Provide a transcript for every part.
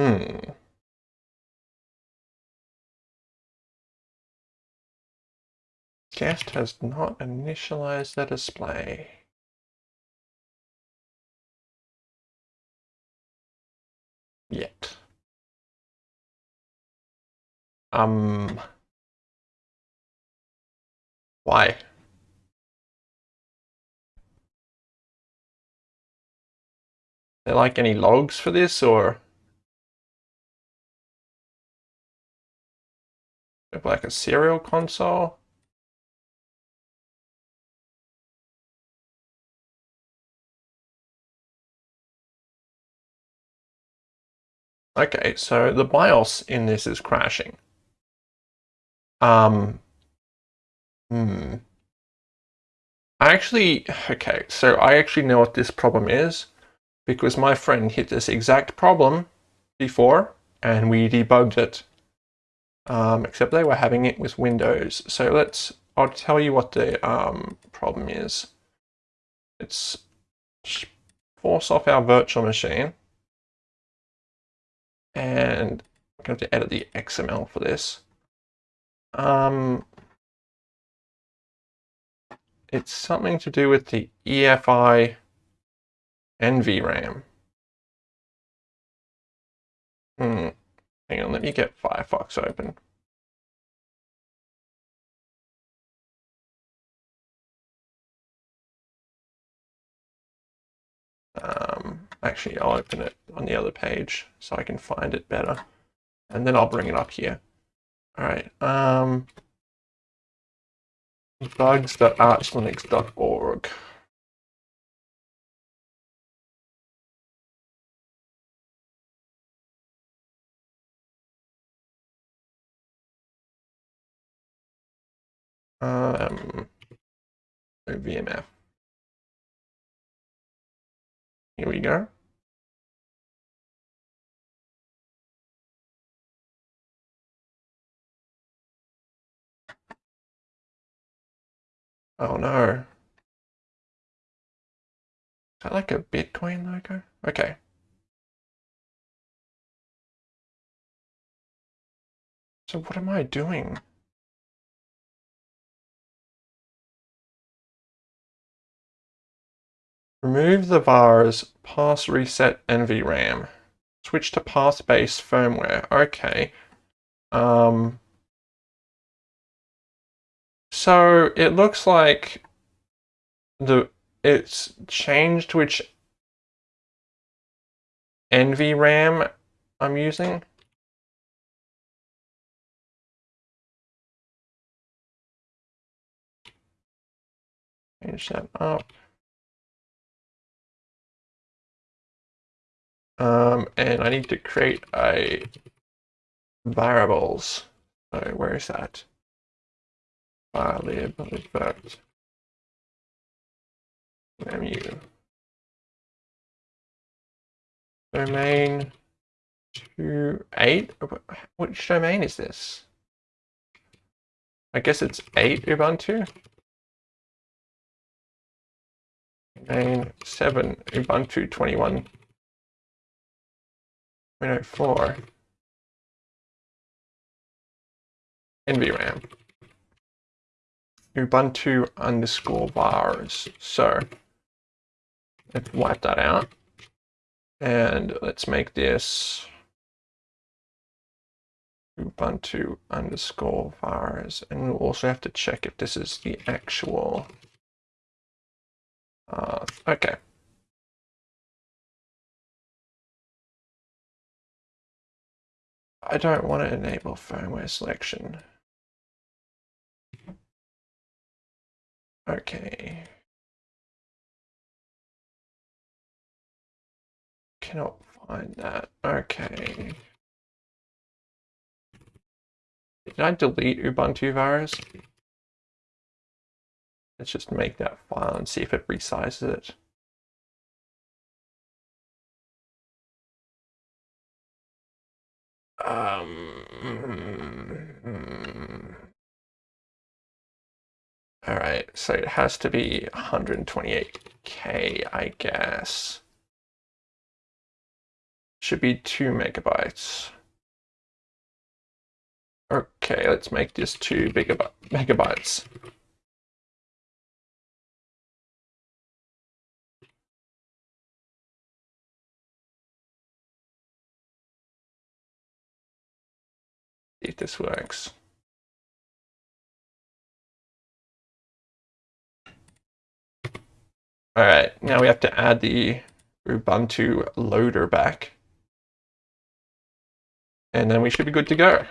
Hmm. Guest has not initialized the display. Yet. Um. Why? there like any logs for this or like a serial console? Okay, so the BIOS in this is crashing. Um, hmm. I actually, okay, so I actually know what this problem is because my friend hit this exact problem before and we debugged it. Um, except they were having it with Windows. So let's, I'll tell you what the um, problem is. It's force off our virtual machine. And I'm going to edit the XML for this. Um, it's something to do with the EFI NVRAM. Hmm. Hang on, let me get Firefox open. Um, actually, I'll open it on the other page so I can find it better. And then I'll bring it up here. All right. Um, bugs.archlinux.org. Um, VMF. Here we go. Oh no. Is that like a Bitcoin logo? Okay. So what am I doing? Remove the VARs pass reset NVRAM. Switch to pass based firmware. Okay. Um, so it looks like the it's changed which NVRAM I'm using. Change that up. Um, and I need to create a variables. So where is that? File lib effect menu domain two eight. Which domain is this? I guess it's eight Ubuntu. Domain seven Ubuntu twenty one. 0.04 NVRAM Ubuntu underscore vars. So let's wipe that out. And let's make this Ubuntu underscore vars. And we'll also have to check if this is the actual. Uh, okay. I don't want to enable firmware selection. Okay. Cannot find that. Okay. Did I delete Ubuntu virus? Let's just make that file and see if it resizes it. Um, all right, so it has to be 128K, I guess. should be two megabytes. Okay, let's make this two megabytes. If this works. All right, now we have to add the Ubuntu loader back. And then we should be good to go.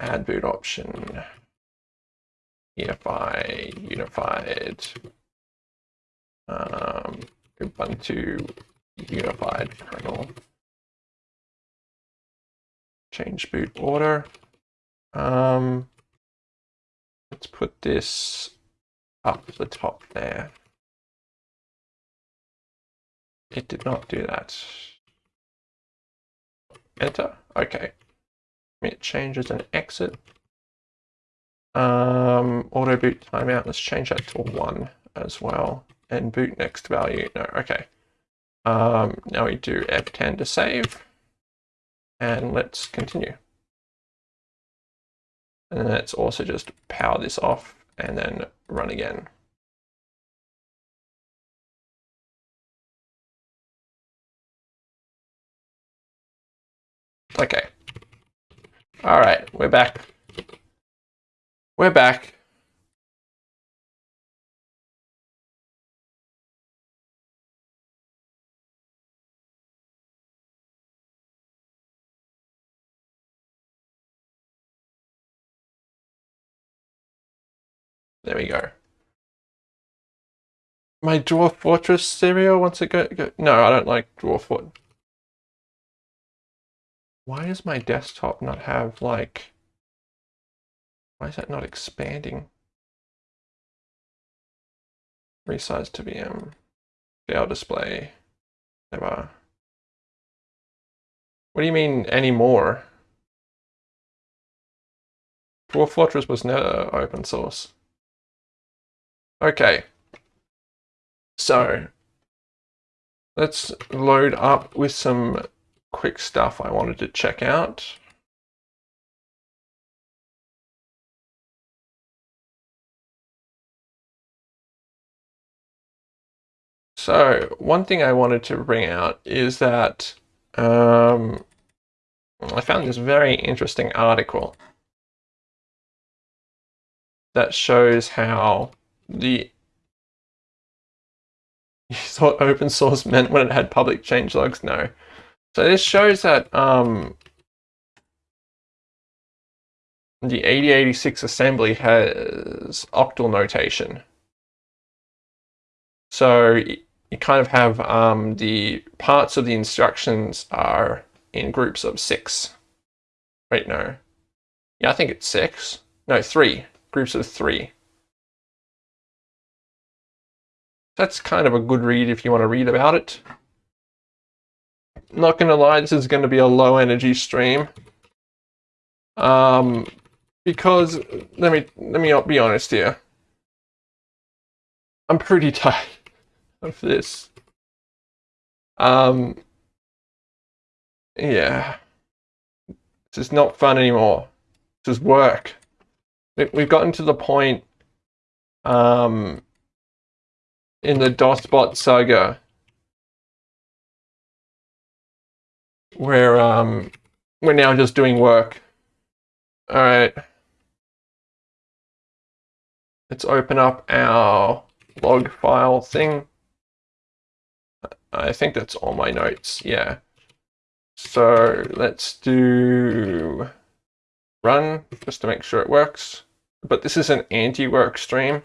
Add boot option. Unify, unified. Um, Ubuntu unified kernel. Change boot order. Um, let's put this up the top there. It did not do that. Enter. Okay. It changes an exit. Um, auto boot timeout. Let's change that to one as well. And boot next value. No. Okay. Um, now we do F10 to save. And let's continue. And let's also just power this off and then run again. Okay. All right, we're back. We're back. There we go. My Dwarf Fortress serial wants to go, go. No, I don't like Dwarf Fortress. Why does my desktop not have like... Why is that not expanding? Resize to VM. Scale display. Never. What do you mean anymore? Dwarf Fortress was never open source. Okay. So let's load up with some quick stuff I wanted to check out. So one thing I wanted to bring out is that um, I found this very interesting article that shows how the you thought open source meant when it had public change logs? No. So this shows that um, the 8086 assembly has octal notation. So you kind of have um, the parts of the instructions are in groups of six. Wait, no. Yeah, I think it's six. No, three. Groups of three. That's kind of a good read if you want to read about it. Not going to lie, this is going to be a low energy stream. Um, because, let me, let me be honest here. I'm pretty tired of this. Um, yeah. This is not fun anymore. This is work. We've gotten to the point um, in the DOSBot saga where um, we're now just doing work. All right. Let's open up our log file thing. I think that's all my notes, yeah. So let's do run just to make sure it works. But this is an anti-work stream.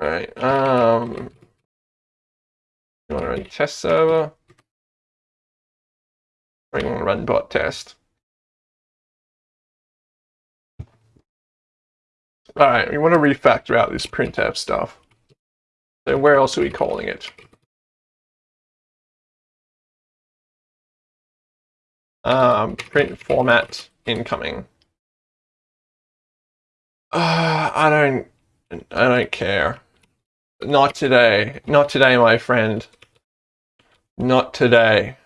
All right. Um, you want to run test server? Want to run bot test? All right, we want to refactor out this printf stuff. So where else are we calling it? Um, print format incoming. Uh, I don't, I don't care. Not today. Not today, my friend. Not today.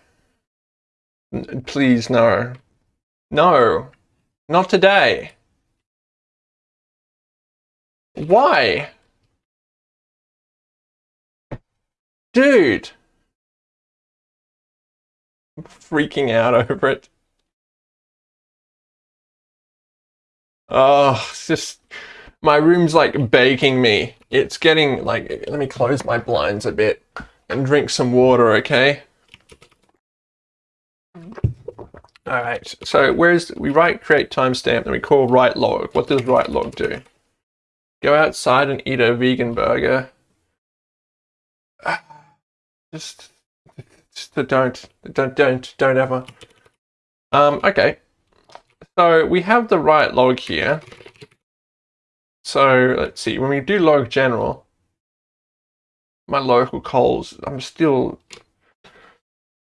N- Please, no. No. Not today. Why? Dude. I'm freaking out over it. Oh, it's just my room's like baking me. It's getting like let me close my blinds a bit and drink some water, okay? All right. So where's we write create timestamp and we call write log. What does write log do? Go outside and eat a vegan burger. Just, just don't, don't, don't, don't ever. Um. Okay. So we have the write log here. So let's see. When we do log general, my local calls, I'm still,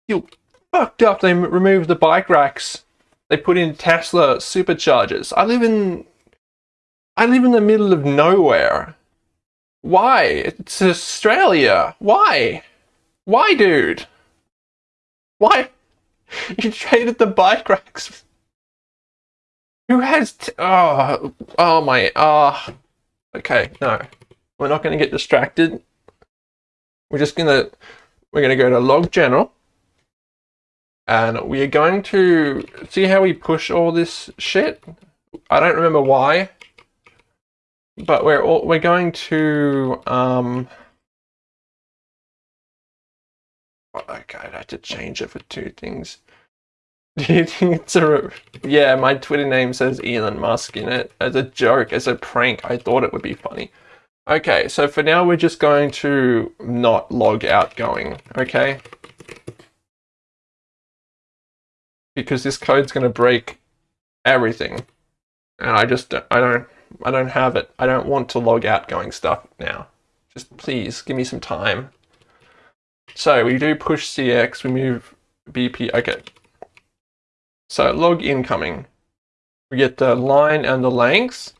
still fucked up. They removed the bike racks. They put in Tesla superchargers. I live in I live in the middle of nowhere. Why? It's Australia. Why? Why, dude? Why? You traded the bike racks. Who has? Oh, oh my. Oh. Okay, no. We're not going to get distracted. We're just gonna we're gonna go to log general and we are going to see how we push all this shit. I don't remember why, but we're all, we're going to um. Okay, I'd have to change it for two things. Do you think it's a? Yeah, my Twitter name says Elon Musk in it as a joke, as a prank. I thought it would be funny. Okay, so for now we're just going to not log outgoing, okay? Because this code's going to break everything. And I just don't, I don't I don't have it. I don't want to log outgoing stuff now. Just please give me some time. So we do push CX, we move BP. Okay. So log incoming. We get the line and the length.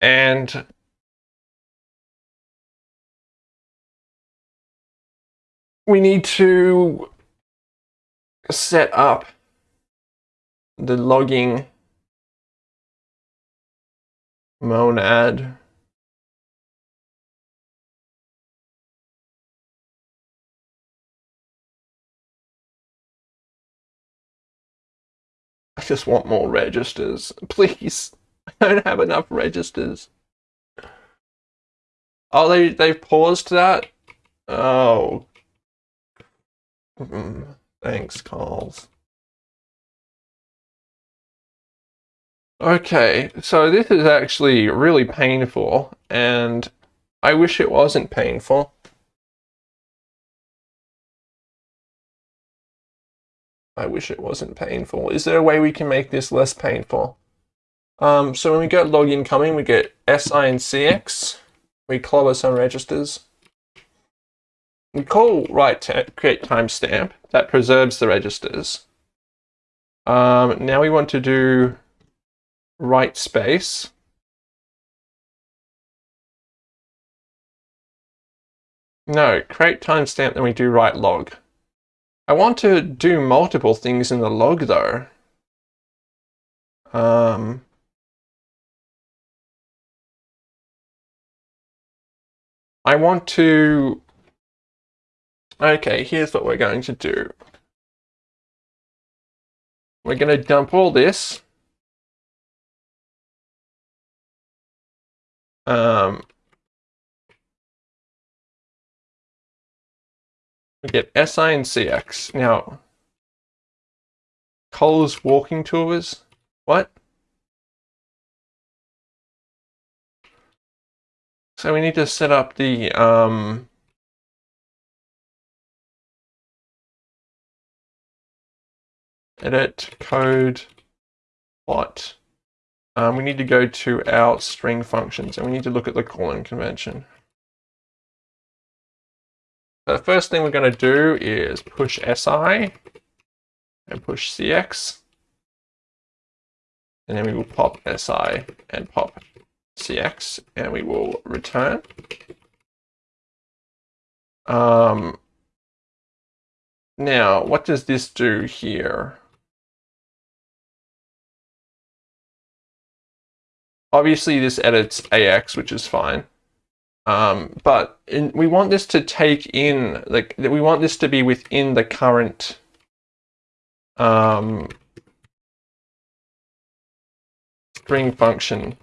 And we need to set up the logging monad. I just want more registers. Please. I don't have enough registers. Oh, they, they've paused that? Oh. Mm, Thanks, Carls. Okay, so this is actually really painful, and I wish it wasn't painful. I wish it wasn't painful. Is there a way we can make this less painful? Um, so when we get log incoming, we get SI and CX. We clobber some registers. We call write create timestamp. That preserves the registers. Um, now we want to do write space. No, create timestamp, then we do write log. I want to do multiple things in the log though. Um, I want to. Okay, here's what we're going to do. We're going to dump all this. Um, we get SI and CX. Now, Cole's walking tours. What? So we need to set up the um, edit code plot. Um, we need to go to our string functions and we need to look at the calling convention. The first thing we're going to do is push SI and push CX. And then we will pop SI and pop CX and we will return. Um, now, what does this do here? Obviously, this edits AX, which is fine. Um, but in, we want this to take in, like, we want this to be within the current um, string function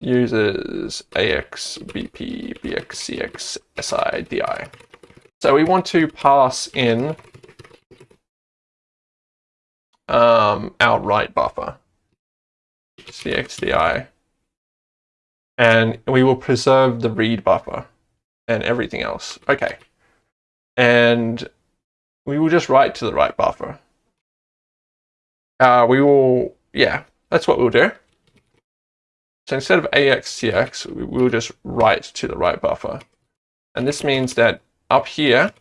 uses AX, BP, BX, CX, SI, DI. So we want to pass in um, our write buffer, CXDI, and we will preserve the read buffer and everything else. Okay. And we will just write to the write buffer. Uh, we will, yeah, that's what we'll do. So instead of AXCX, we will just write to the write buffer. And this means that up here,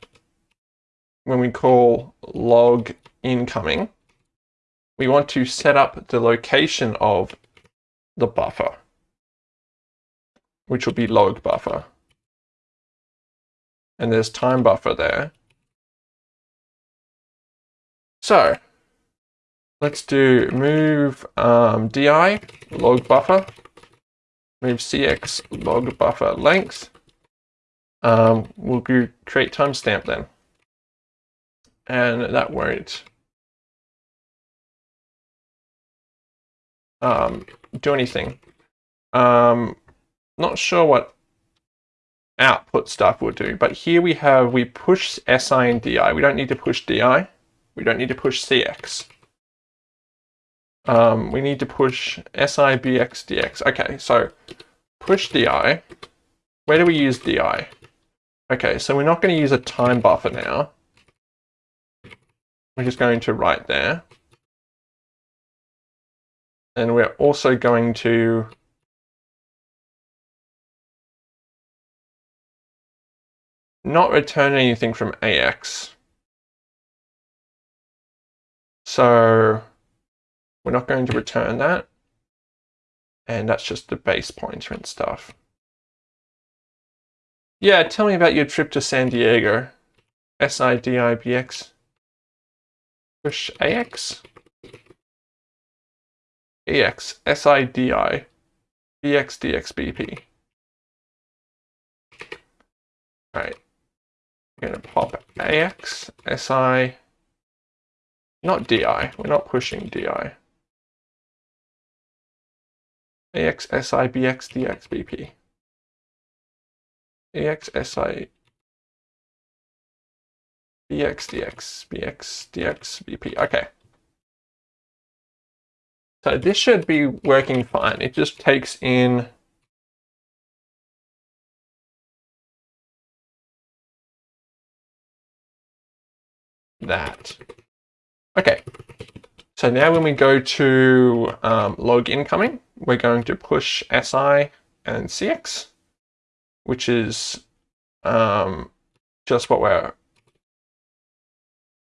when we call log incoming, we want to set up the location of the buffer, which will be log buffer. And there's time buffer there. So let's do move um, di log buffer, move cx log buffer length, um, we'll create timestamp then. And that won't um, do anything. Um, not sure what output stuff will do, but here we have, we push SI and DI. We don't need to push DI. We don't need to push CX. Um, we need to push SI, BX, DX. Okay, so push DI. Where do we use DI? Okay, so we're not going to use a time buffer now. We're just going to write there. And we're also going to not return anything from AX. So we're not going to return that. And that's just the base pointer and stuff. Yeah, tell me about your trip to San Diego. S-I-D-I-B-X. Push AX? EX, S-I-D-I, B-X, D-X, B-P. Alright. We're going to pop AX, SI, not DI. We're not pushing DI. AX, SI, BX, DX, BP. AXSI BX, DX, BX, DX, BP. Okay. So this should be working fine. It just takes in that. Okay. So now when we go to um, log incoming, we're going to push SI and CX which is um, just what we're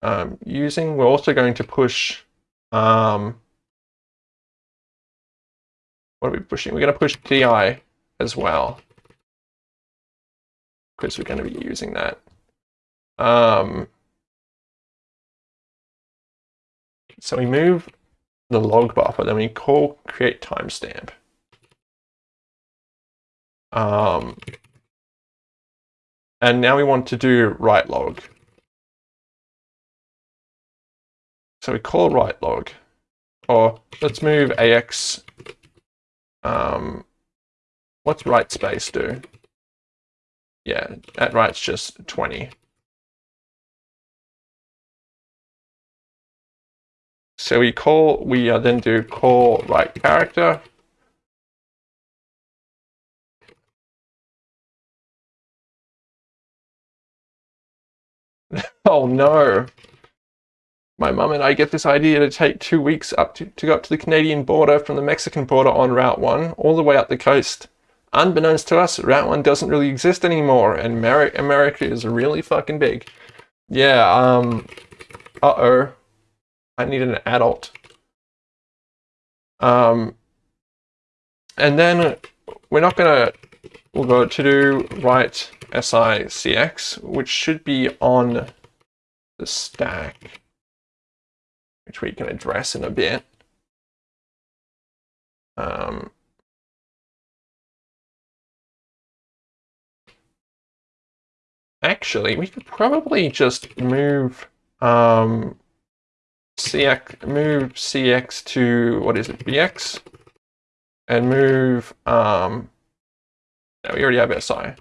um, using. We're also going to push, um, what are we pushing? We're going to push DI as well, because we're going to be using that. Um, so we move the log buffer, then we call create timestamp. Um, and now we want to do write log. So we call write log, or let's move AX. Um, what's write space do? Yeah, that writes just 20. So we call, we uh, then do call write character, oh no. My mum and I get this idea to take two weeks up to, to go up to the Canadian border from the Mexican border on Route 1 all the way up the coast. Unbeknownst to us, Route 1 doesn't really exist anymore and America is really fucking big. Yeah, um, uh-oh, I need an adult. Um, and then we're not going to, we'll go to do write SICX, which should be on the stack, which we can address in a bit. Um, actually, we could probably just move um, CX, move CX to, what is it, BX? And move, um, no, we already have SI.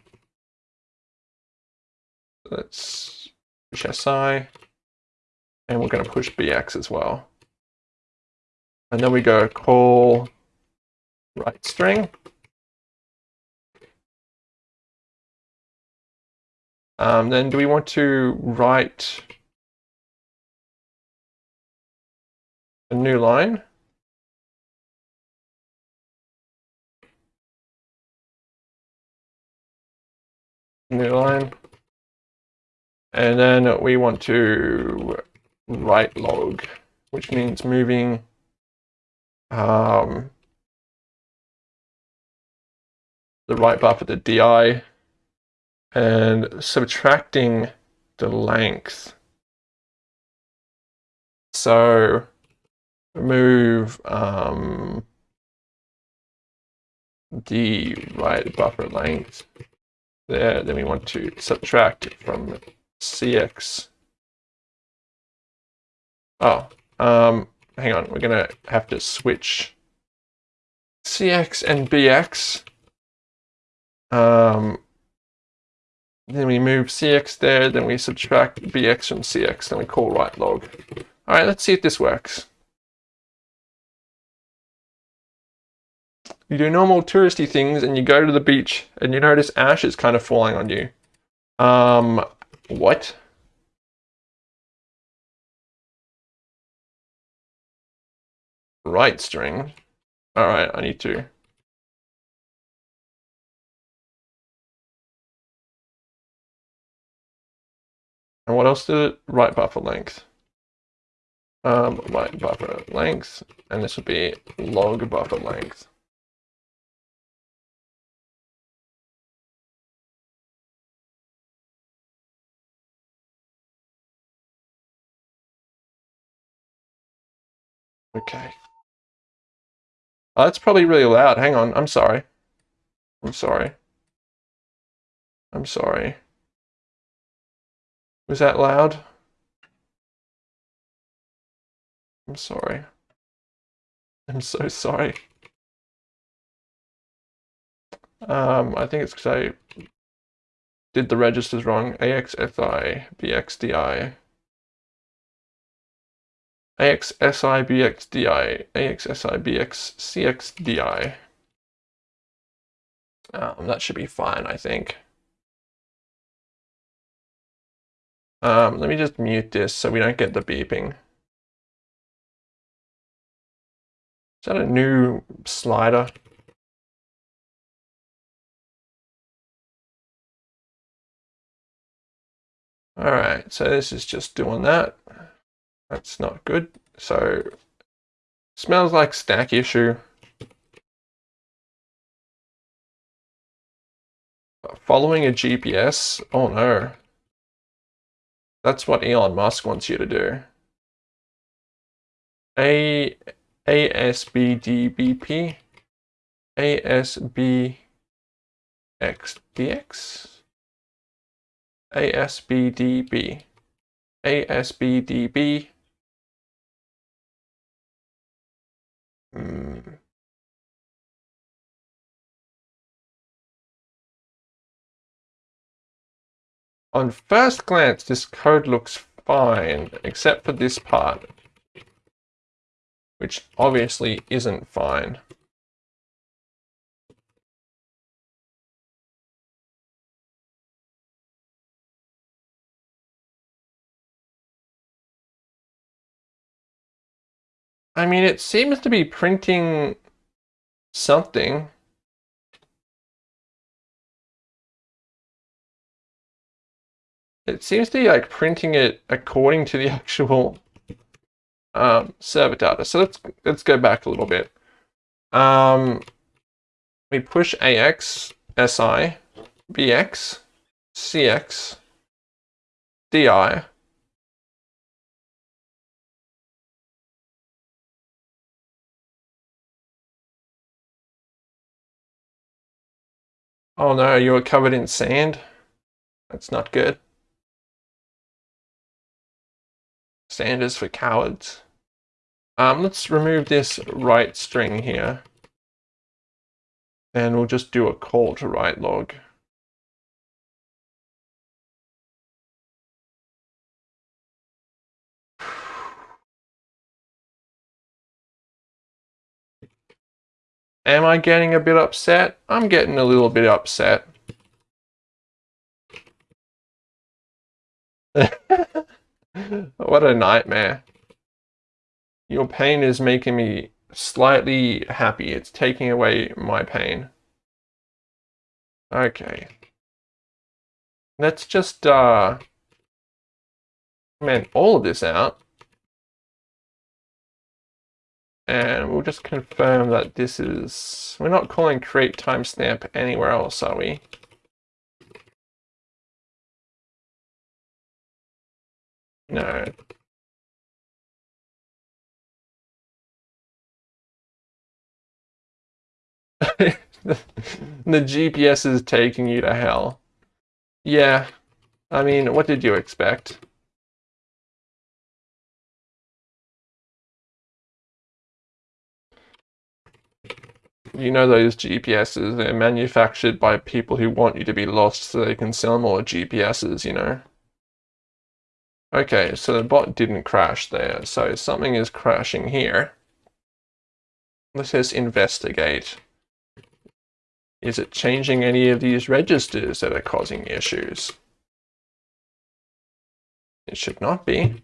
Let's push SI, and we're going to push BX as well. And then we go call write string. Um, then do we want to write a new line? New line. And then we want to write log, which means moving um, the write buffer the di and subtracting the length. So remove um, the write buffer length there. Then we want to subtract it from CX. Oh, um, hang on. We're going to have to switch CX and BX. Um, then we move CX there, then we subtract BX from CX, then we call write log. All right, let's see if this works. You do normal touristy things and you go to the beach and you notice ash is kind of falling on you. Um, what? Write string. All right, I need to. And what else did it? Write buffer length. Um, write buffer length, and this would be log buffer length. Okay. Oh, that's probably really loud. Hang on. I'm sorry. I'm sorry. I'm sorry. Was that loud? I'm sorry. I'm so sorry. Um, I think it's because I did the registers wrong. AXSI, BXDI. AXSI, BXDI, AXSI, BX, Um, that should be fine, I think. Um, let me just mute this so we don't get the beeping. Is that a new slider? All right, so this is just doing that. That's not good. So smells like stack issue. Following a GPS? Oh no. That's what Elon Musk wants you to do. A ASBDBP ASBXDX ASBDB ASBDB hmm. On first glance, this code looks fine, except for this part, which obviously isn't fine. I mean, it seems to be printing something. it seems to be like printing it according to the actual um, server data. So let's let's go back a little bit. Um, we push AX, SI, BX, CX, DI. Oh no, you are covered in sand? That's not good. Sand is for cowards. Um, let's remove this write string here. And we'll just do a call to write log. Am I getting a bit upset? I'm getting a little bit upset. what a nightmare. Your pain is making me slightly happy. It's taking away my pain. Okay. Let's just uh comment all of this out. And we'll just confirm that this is, we're not calling create timestamp anywhere else, are we? No. the, GPS is taking you to hell. Yeah. I mean, what did you expect? You know those GPSs, they're manufactured by people who want you to be lost so they can sell more GPSs, you know? Okay, so the bot didn't crash there, so something is crashing here. Let's just investigate. Is it changing any of these registers that are causing issues? It should not be.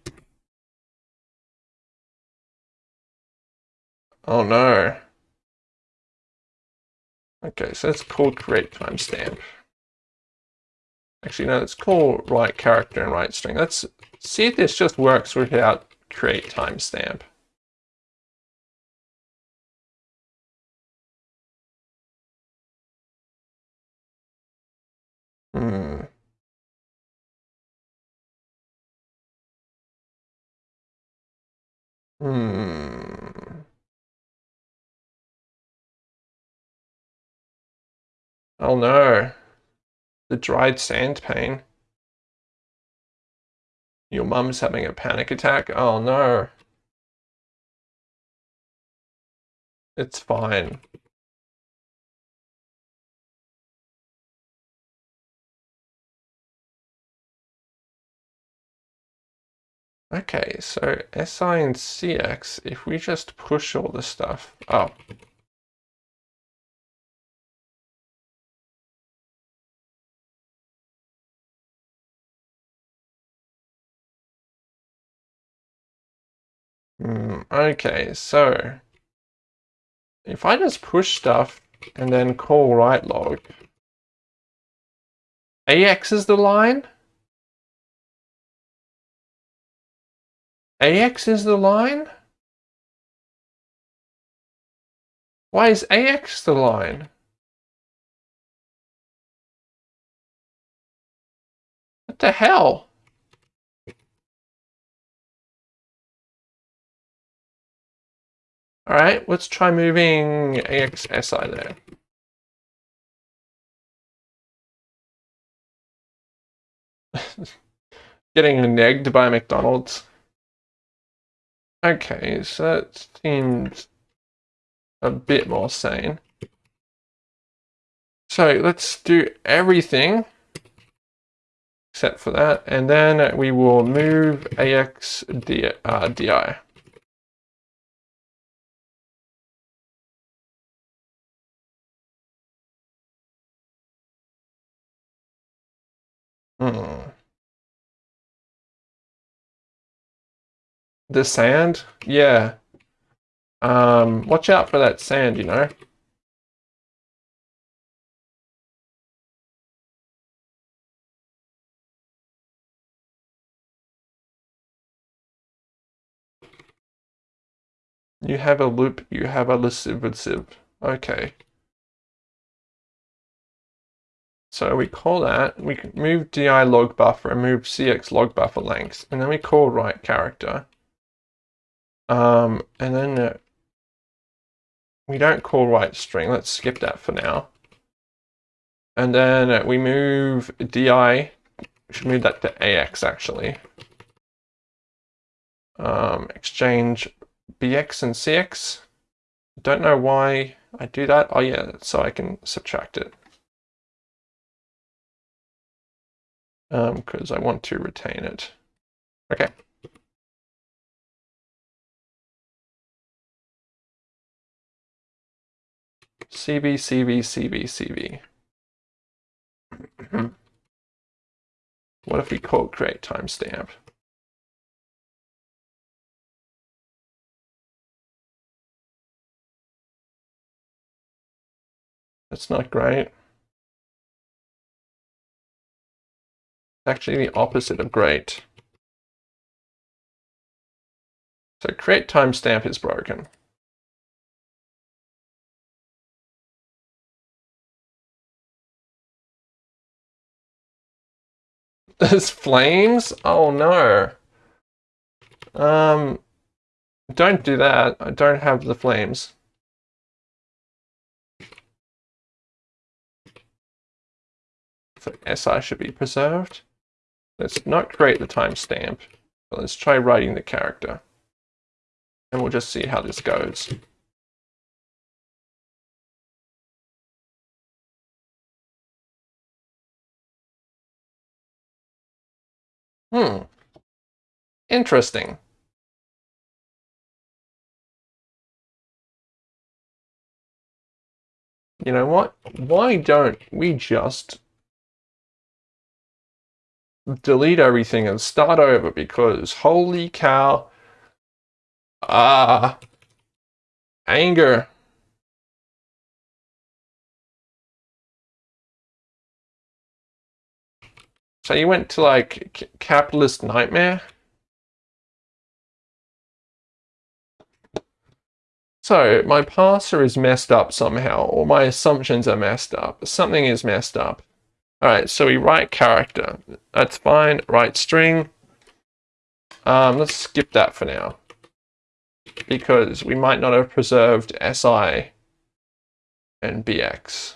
Oh no. Okay, so let's call create timestamp. Actually, no, let's call write character and write string. Let's see if this just works without create timestamp. Hmm. Hmm. Oh no. The dried sand pain. Your mum's having a panic attack? Oh no. It's fine. Okay, so SI and CX, if we just push all the stuff up, Mm, okay, so if I just push stuff and then call write log, AX is the line? AX is the line? Why is AX the line? What the hell? All right, let's try moving AXSI there. Getting negged by McDonald's. Okay, so that seems a bit more sane. So let's do everything except for that, and then we will move AX uh, DI. Hmm. The sand? Yeah. Um, watch out for that sand, you know. You have a loop, you have a lascivative. Okay. So we call that, we can move di log buffer and move cx log buffer length, and then we call write character. Um, and then uh, we don't call write string, let's skip that for now. And then uh, we move di, we should move that to ax actually. Um, exchange bx and cx. Don't know why I do that. Oh yeah, so I can subtract it. Because um, I want to retain it. Okay. CV, CV, CV, CV. what if we call create timestamp? That's not great. Actually the opposite of great. So create timestamp is broken. There's flames? Oh no. Um, don't do that. I don't have the flames. So SI should be preserved. Let's not create the timestamp, but let's try writing the character. And we'll just see how this goes. Hmm. Interesting. You know what? Why don't we just delete everything and start over because holy cow. Ah. Uh, anger. So you went to like capitalist nightmare? So my parser is messed up somehow, or my assumptions are messed up. Something is messed up. All right, so we write character. That's fine. Write string. Um, let's skip that for now because we might not have preserved SI and BX.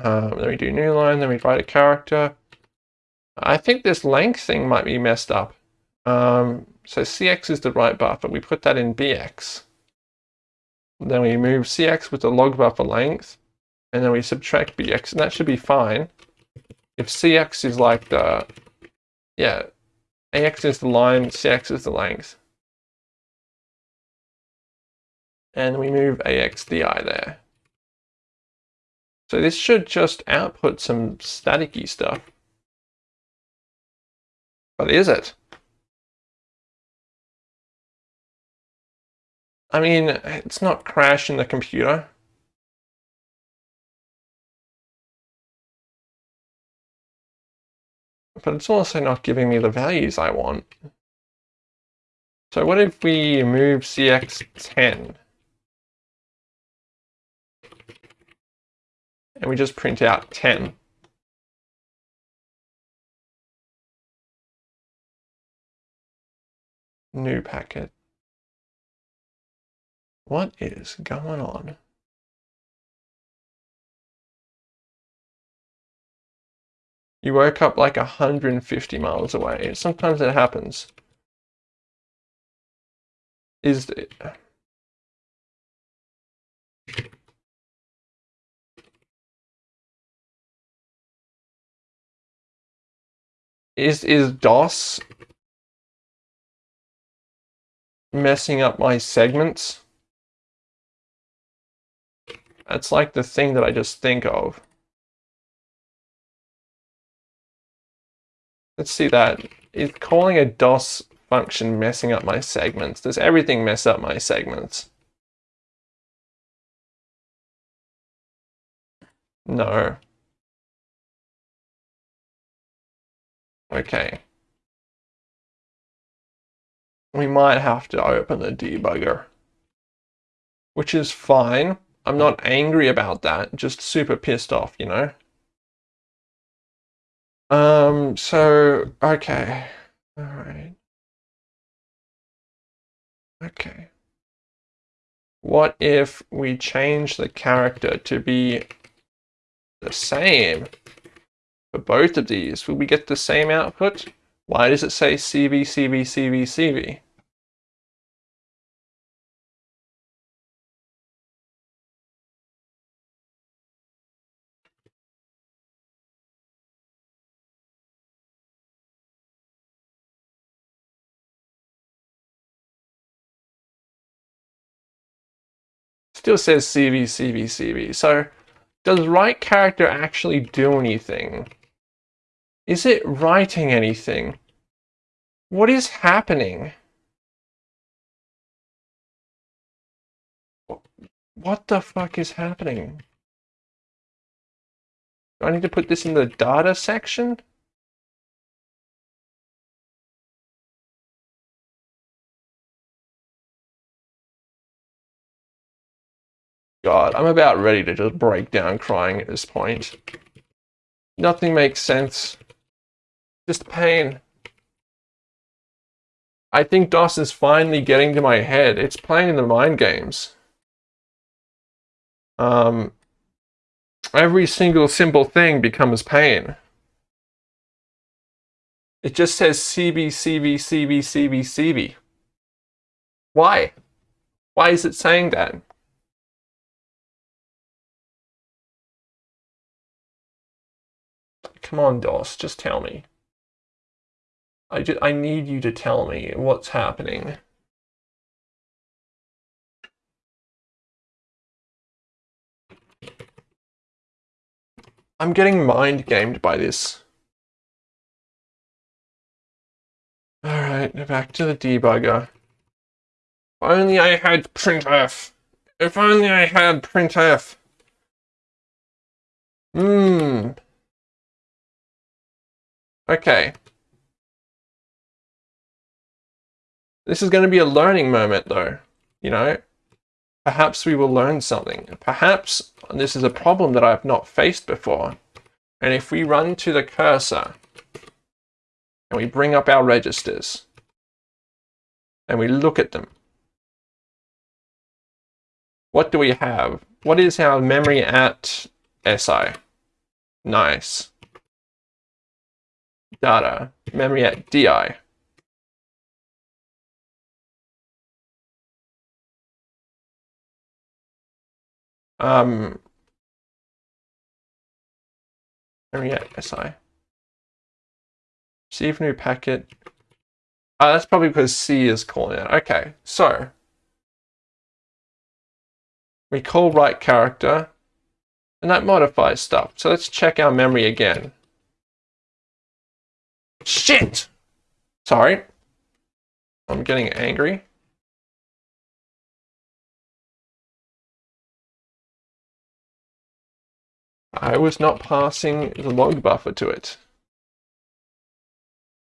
Um, then we do new line, then we write a character. I think this length thing might be messed up. Um, so CX is the right buffer. We put that in BX. Then we move CX with the log buffer length and then we subtract bx, and that should be fine. If cx is like the, yeah, ax is the line, cx is the length. And we move ax di there. So this should just output some staticky stuff. But is it? I mean, it's not crashing the computer. But it's also not giving me the values I want. So what if we move CX10? And we just print out 10. New packet. What is going on? You woke up like 150 miles away. Sometimes it happens. Is is is DOS messing up my segments? That's like the thing that I just think of. Let's see that. Is calling a DOS function messing up my segments? Does everything mess up my segments? No. Okay. we might have to open the debugger, which is fine. I'm not angry about that, just super pissed off, you know? Um, so, okay. All right. Okay. What if we change the character to be the same for both of these? Will we get the same output? Why does it say CV, CV, CV, CV? Still says CV, CV, CV. So does write character actually do anything? Is it writing anything? What is happening? What the fuck is happening? Do I need to put this in the data section? God, I'm about ready to just break down crying at this point. Nothing makes sense. Just pain. I think DOS is finally getting to my head. It's playing the mind games. Um, every single simple thing becomes pain. It just says CB, CB, CB, CB, CB. Why? Why is it saying that? Come on, DOS, just tell me. I, I need you to tell me what's happening. I'm getting mind gamed by this. Alright, back to the debugger. If only I had printf. If only I had printf. Hmm. Okay. This is going to be a learning moment though, you know? Perhaps we will learn something. Perhaps this is a problem that I have not faced before. And if we run to the cursor and we bring up our registers and we look at them, what do we have? What is our memory at SI? Nice. Data, memory at DI. Um, yeah, SI. Receive new packet. Uh, that's probably because C is calling it. Okay, so we call write character, and that modifies stuff. So let's check our memory again. Shit! Sorry. I'm getting angry. I was not passing the log buffer to it.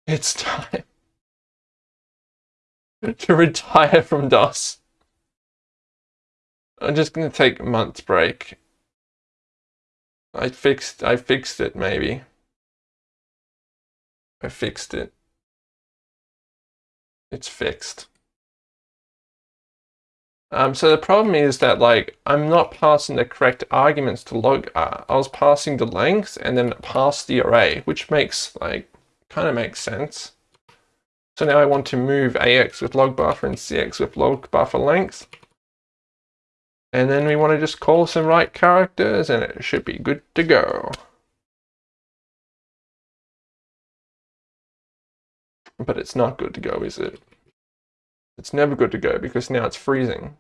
It's time to retire from DOS. I'm just gonna take a month's break. I fixed I fixed it maybe. I fixed it. It's fixed. Um, so the problem is that like I'm not passing the correct arguments to log. Uh, I was passing the length and then pass the array, which makes like kind of makes sense. So now I want to move AX with log buffer and CX with log buffer length. And then we want to just call some write characters and it should be good to go. But it's not good to go, is it? It's never good to go because now it's freezing.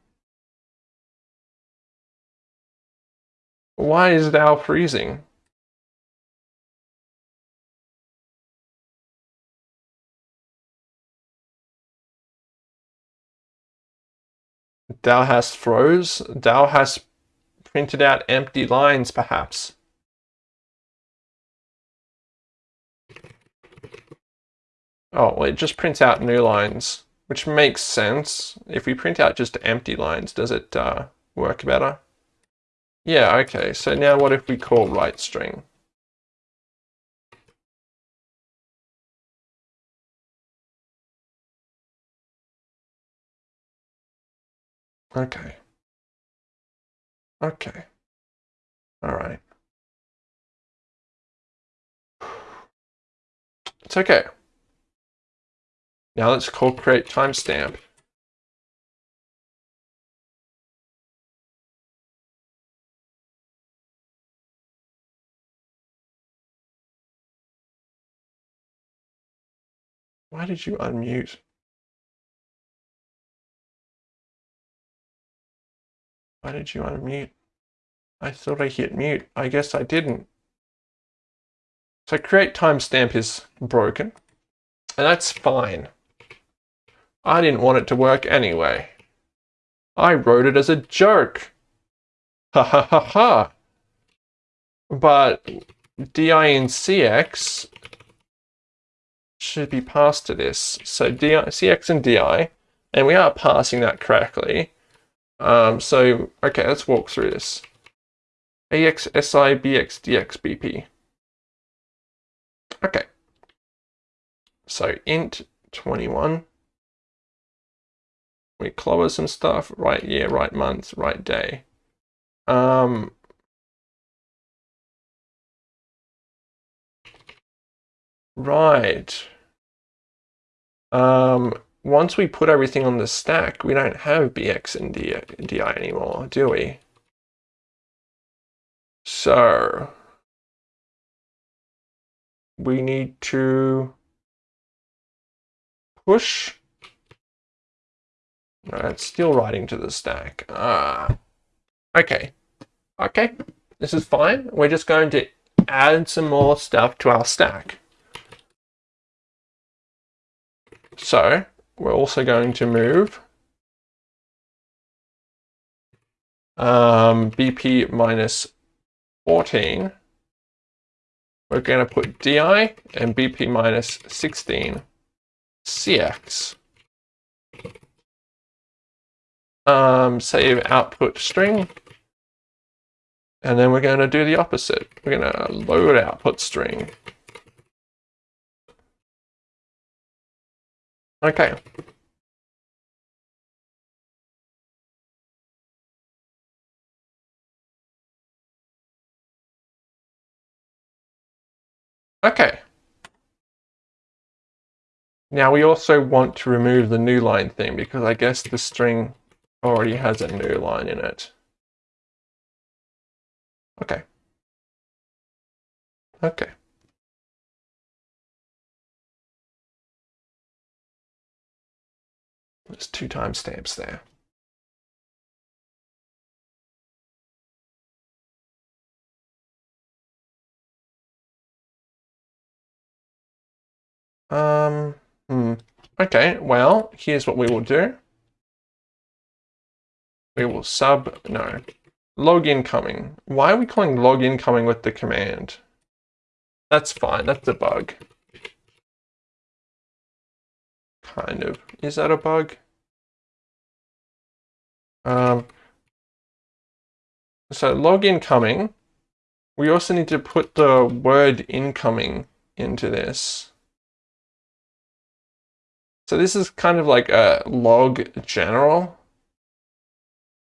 Why is thou freezing? Thou hast froze? Thou hast printed out empty lines, perhaps. Oh, well, it just prints out new lines. which makes sense. If we print out just empty lines, does it uh, work better? Yeah, okay. So now what if we call write string? Okay. Okay. All right. It's okay. Now let's call create timestamp. Why did you unmute? Why did you unmute? I thought I hit mute. I guess I didn't. So create timestamp is broken, and that's fine. I didn't want it to work anyway. I wrote it as a joke. Ha ha ha ha. But di and cx should be passed to this. So di, cx and di, and we are passing that correctly. Um, so, okay, let's walk through this. ax, si, bx, dx, bp. Okay. So int 21. We clobber some stuff, write year, write month, write day. Um, right. Um, once we put everything on the stack, we don't have bx and di anymore, do we? So, we need to push. No, it's still writing to the stack. Ah, okay. Okay, this is fine. We're just going to add some more stuff to our stack. So, we're also going to move um, BP minus 14. We're going to put DI and BP minus 16 CX. Um, save output string. And then we're going to do the opposite. We're going to load output string. Okay. Okay. Now we also want to remove the new line thing because I guess the string already has a new line in it. Okay. Okay. There's two timestamps there. Um, hmm. Okay, well, here's what we will do. We will sub, no, log incoming. Why are we calling log incoming with the command? That's fine, that's a bug. Kind of. Is that a bug? Um, so log incoming. We also need to put the word incoming into this. So this is kind of like a log general.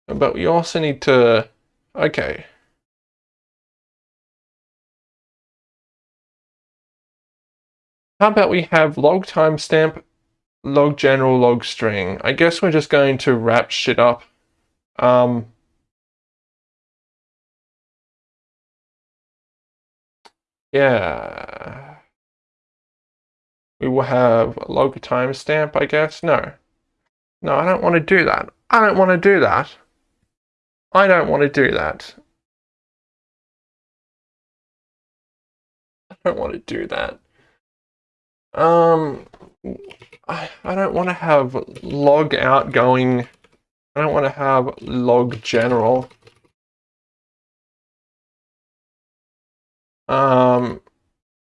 But we also need to, okay. How about we have log timestamp log general log string. I guess we're just going to wrap shit up. Um, yeah. We will have log timestamp, I guess. No. No, I don't want to do that. I don't want to do that. I don't want to do that. I don't want to do that. Um, I, I don't want to have log outgoing. I don't want to have log general. Um,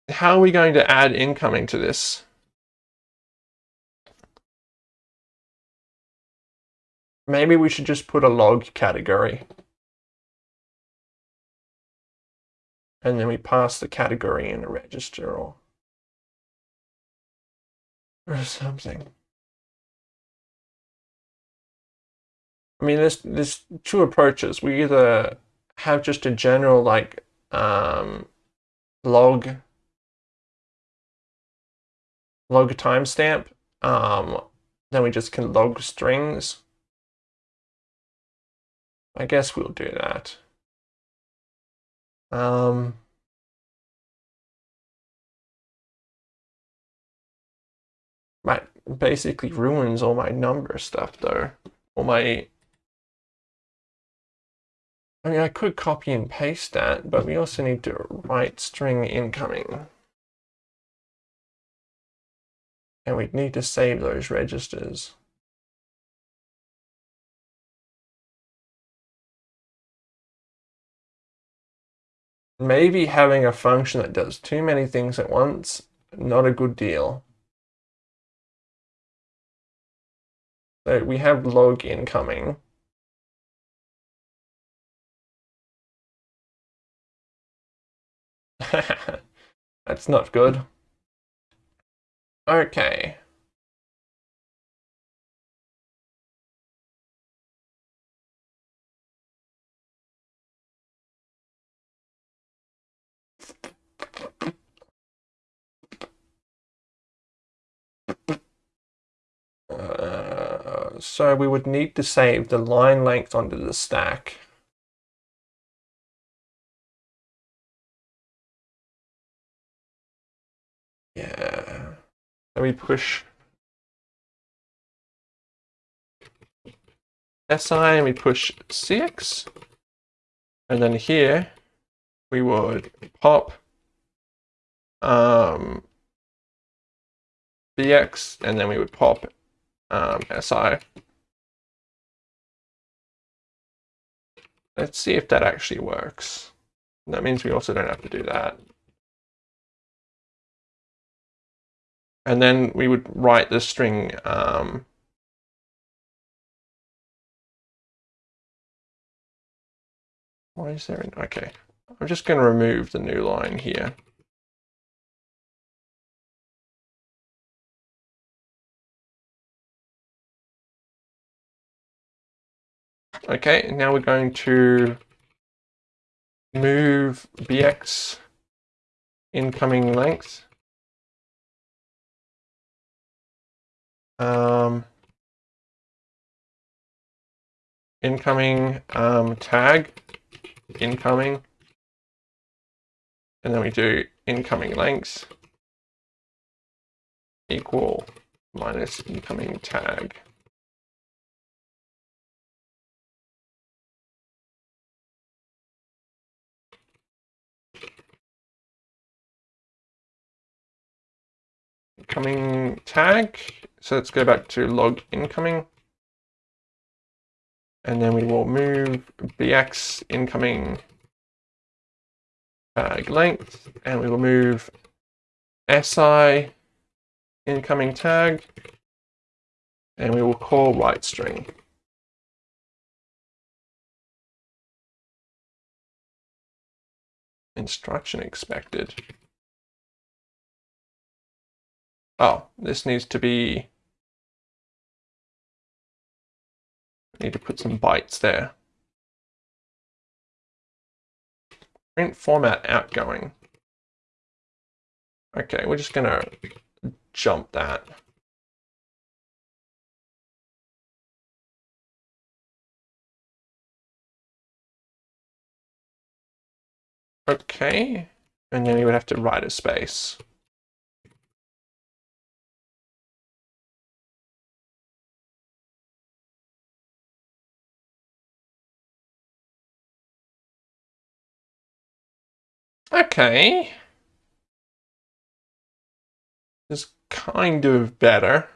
how are we going to add incoming to this? Maybe we should just put a log category. And then we pass the category in a register or, or something. I mean, there's, there's two approaches. We either have just a general like um, log log timestamp, um, then we just can log strings. I guess we'll do that. Um, that basically ruins all my number stuff though. All my I mean, I could copy and paste that, but we also need to write string incoming. And we need to save those registers. Maybe having a function that does too many things at once, not a good deal. So we have log incoming. That's not good. Okay. So we would need to save the line length onto the stack. Yeah. Let me push SI and we push CX. And then here we would pop um, BX and then we would pop um, SI. Let's see if that actually works. That means we also don't have to do that. And then we would write the string um, Why is there an, okay. I'm just going to remove the new line here. Okay, now we're going to move bx incoming length. Um, incoming um, tag, incoming, and then we do incoming length equal minus incoming tag. Incoming tag. So let's go back to log incoming. And then we will move bx incoming tag length, and we will move si incoming tag, and we will call write string. Instruction expected. Oh, this needs to be, I need to put some bytes there. Print format outgoing. Okay, we're just gonna jump that. Okay, and then you would have to write a space. Okay. It's kind of better.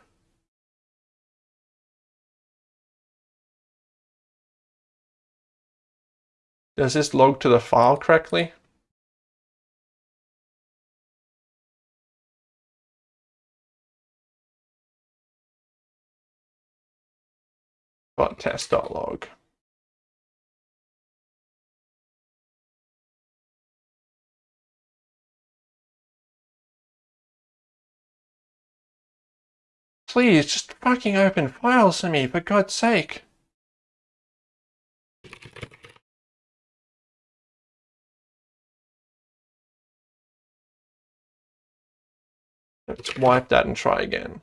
Does this log to the file correctly? dot test.log. Please, just fucking open files for me, for God's sake. Let's wipe that and try again.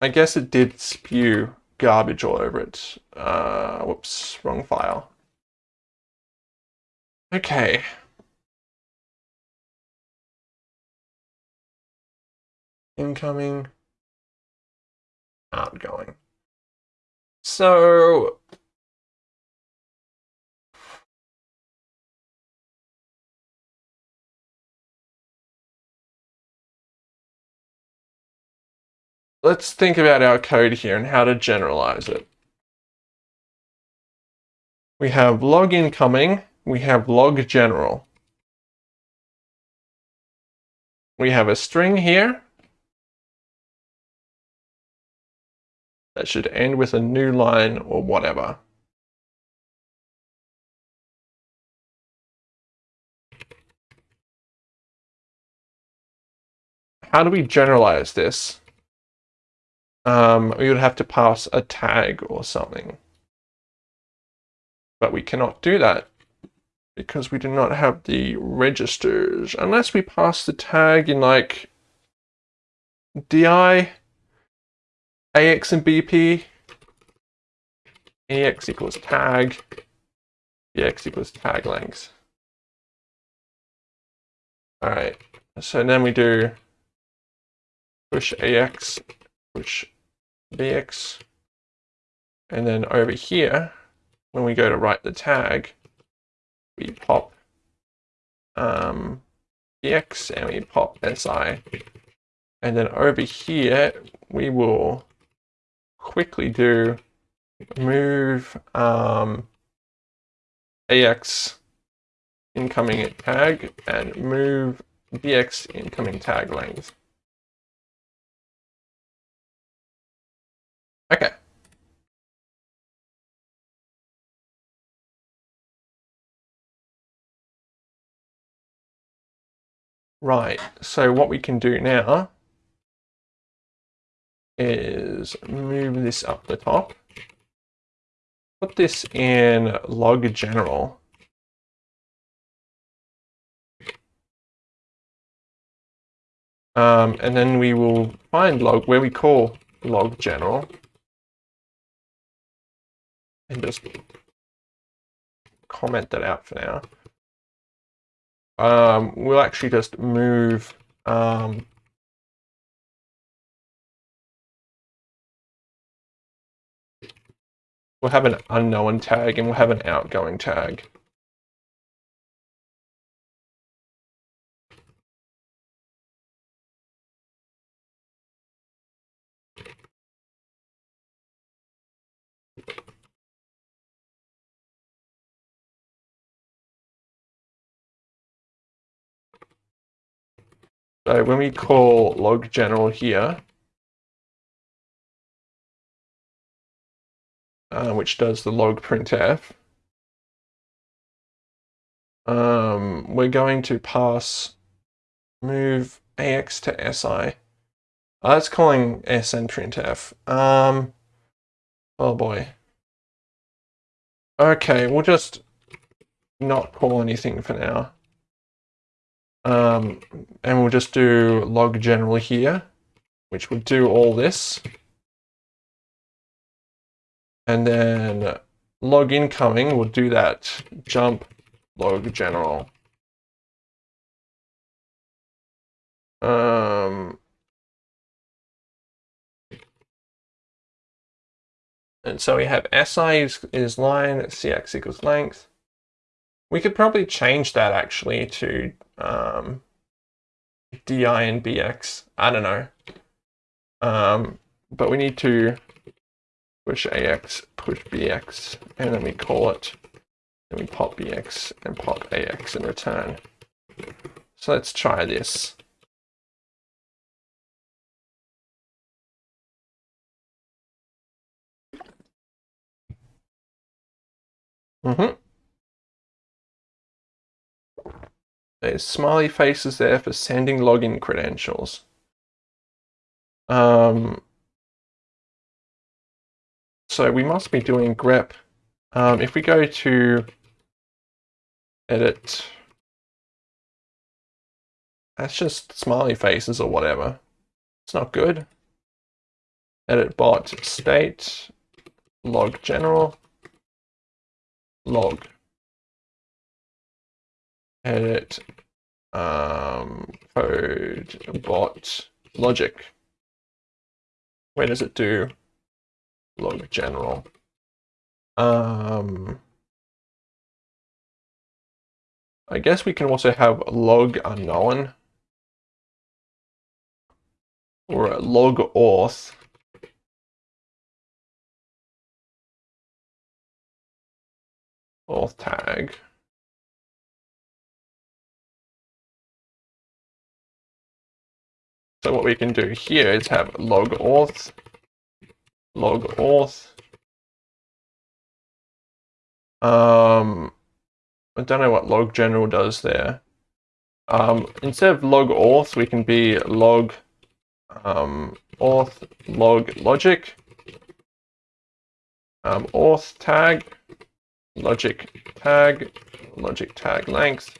I guess it did spew garbage all over it. Uh, whoops, wrong file. Okay. Incoming. Outgoing. So let's think about our code here and how to generalize it. We have log incoming, we have log general. We have a string here that should end with a new line or whatever. How do we generalize this? um, we would have to pass a tag or something. But we cannot do that because we do not have the registers unless we pass the tag in like DI, AX and BP, AX equals tag, BX equals tag length. All right, so then we do push AX, push bx. And then over here, when we go to write the tag, we pop um, bx and we pop si. And then over here, we will quickly do move um, ax incoming tag and move bx incoming tag length. Okay. Right, so what we can do now is move this up the top, put this in log general. Um, and then we will find log where we call log general and just comment that out for now. Um, we'll actually just move um, we'll have an unknown tag and we'll have an outgoing tag. So when we call log general here, uh, which does the log printf, um, we're going to pass move ax to si. Oh, that's calling snprintf. Um, oh boy. Okay, we'll just not call anything for now. Um, and we'll just do log general here, which would do all this. And then log incoming we'll do that jump log general. Um, and so we have SI is, is line, CX equals length. We could probably change that actually to um, DI and BX. I don't know. Um, but we need to push AX, push BX, and then we call it, and we pop BX and pop AX in return. So let's try this. Mm-hmm. There's smiley faces there for sending login credentials. Um, so we must be doing grep. Um, if we go to edit, that's just smiley faces or whatever. It's not good. Edit bot state, log general, log. Edit um, code bot logic. Where does it do log general? Um, I guess we can also have log unknown or log auth. Auth tag. So what we can do here is have log auth, log auth. Um, I don't know what log general does there. Um, instead of log auth, we can be log um, auth log logic, um, auth tag, logic tag, logic tag length,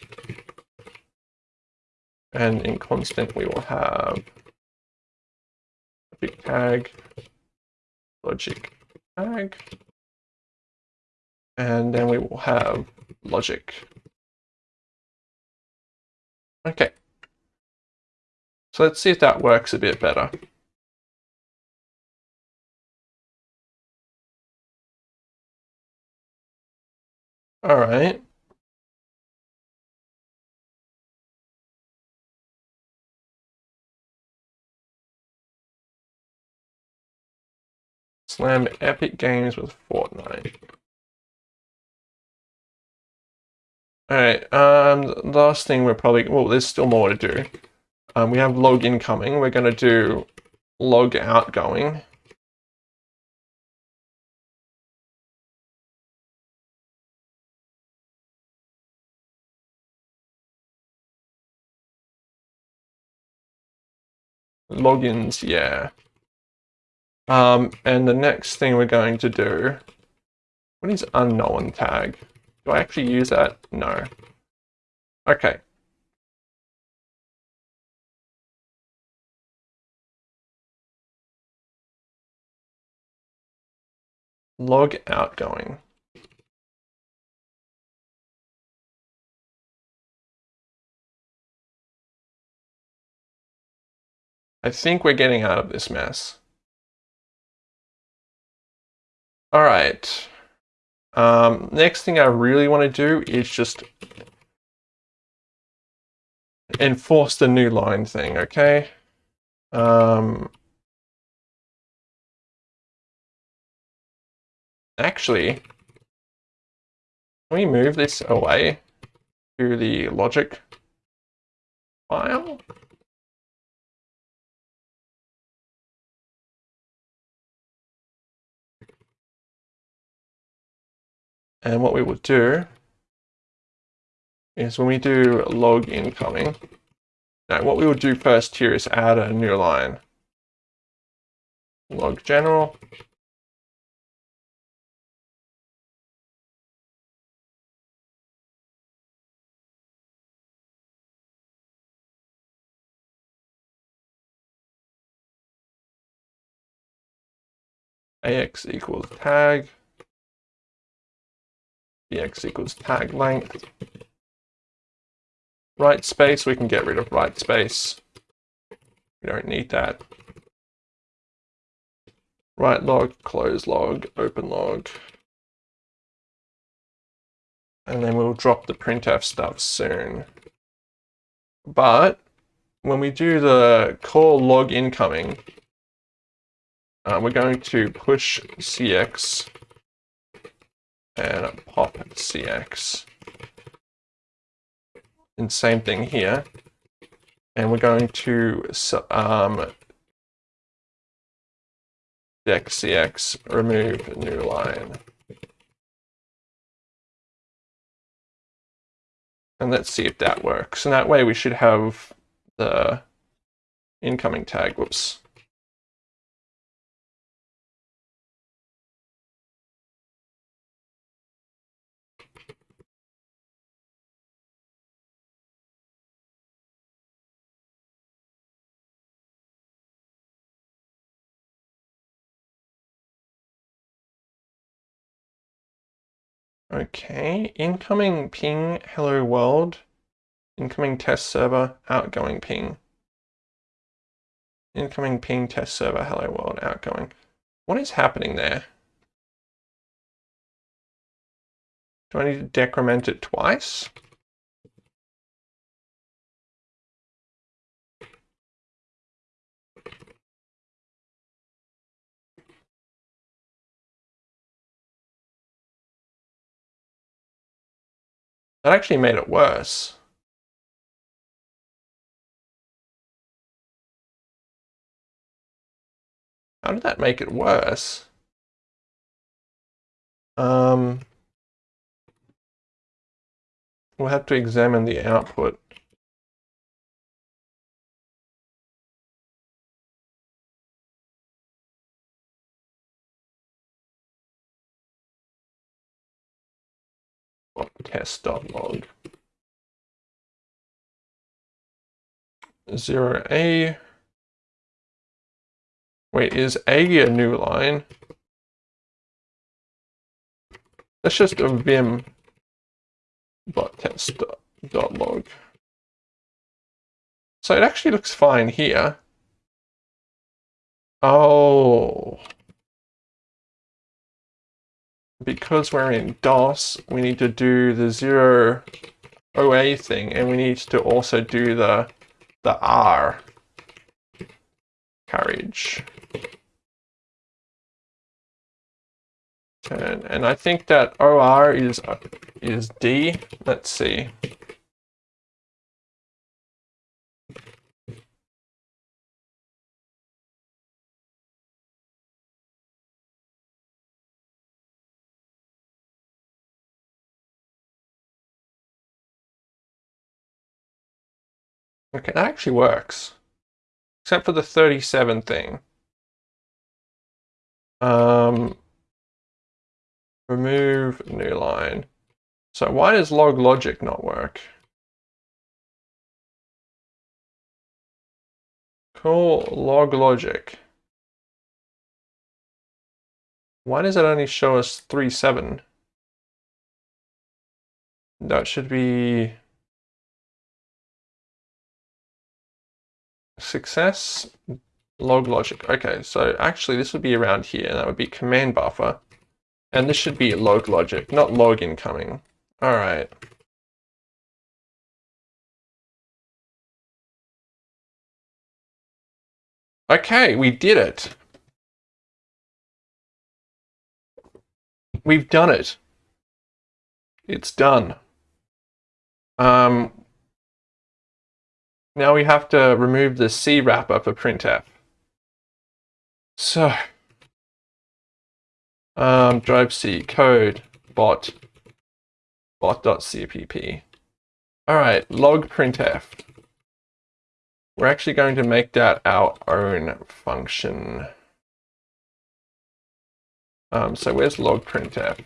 and in constant, we will have tag, logic tag, and then we will have logic. Okay. So let's see if that works a bit better. All right. Slam Epic Games with Fortnite. Alright, um, last thing we're probably, well, there's still more to do. Um, we have log incoming, we're going to do log outgoing. Logins, yeah. Um, and the next thing we're going to do, what is unknown tag? Do I actually use that? No. Okay. Log outgoing. I think we're getting out of this mess. All right. Um, next thing I really want to do is just enforce the new line thing, okay? Um, actually, can we move this away to the logic file? And what we will do is when we do log incoming, now what we will do first here is add a new line. Log general. AX equals tag bx equals tag length. Write space, we can get rid of write space. We don't need that. Write log, close log, open log. And then we'll drop the printf stuff soon. But when we do the call log incoming, uh, we're going to push cx and pop cx. And same thing here. And we're going to um, dex cx remove new line. And let's see if that works. And that way we should have the incoming tag. Whoops. Okay, incoming ping, hello world. Incoming test server, outgoing ping. Incoming ping, test server, hello world, outgoing. What is happening there? Do I need to decrement it twice? That actually made it worse. How did that make it worse? Um, we'll have to examine the output. test.log. Zero A. Wait, is A a new line? That's just a vim dot test dot log. So it actually looks fine here. Oh because we're in DOS, we need to do the zero OA thing, and we need to also do the the R carriage. And, and I think that OR is is D. Let's see. Okay, that actually works. Except for the 37 thing. Um, remove new line. So why does log logic not work? Call log logic. Why does it only show us 37? That should be success log logic. Okay, so actually this would be around here. That would be command buffer. And this should be log logic, not log incoming. All right. Okay, we did it. We've done it. It's done. Um, now we have to remove the C wrapper for printf. So, um, drive C code bot bot.cpp. All right, log printf. We're actually going to make that our own function. Um, so where's log printf?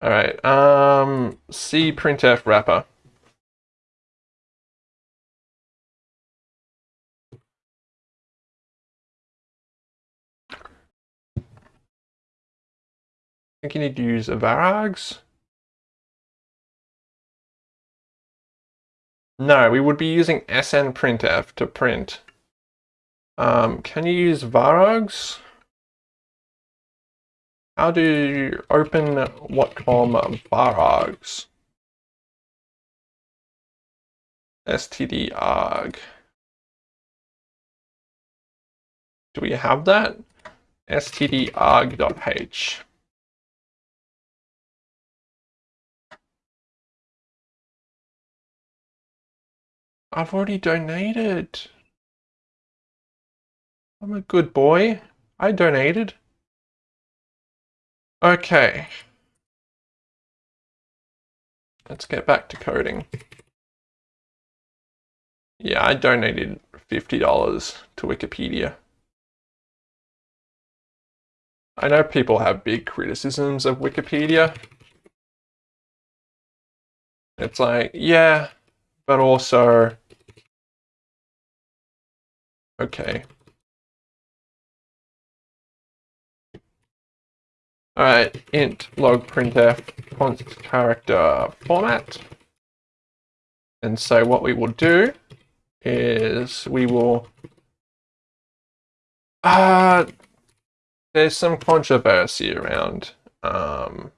All right. Um, C printf wrapper. I think you need to use varargs. No, we would be using snprintf to print. Um, can you use varargs? How do you open Watcom varargs? std arg. Do we have that? std arg.h. I've already donated. I'm a good boy. I donated. Okay. Let's get back to coding. Yeah, I donated $50 to Wikipedia. I know people have big criticisms of Wikipedia. It's like, yeah, but also, okay. Alright, int log printf const character format. And so what we will do is we will uh there's some controversy around um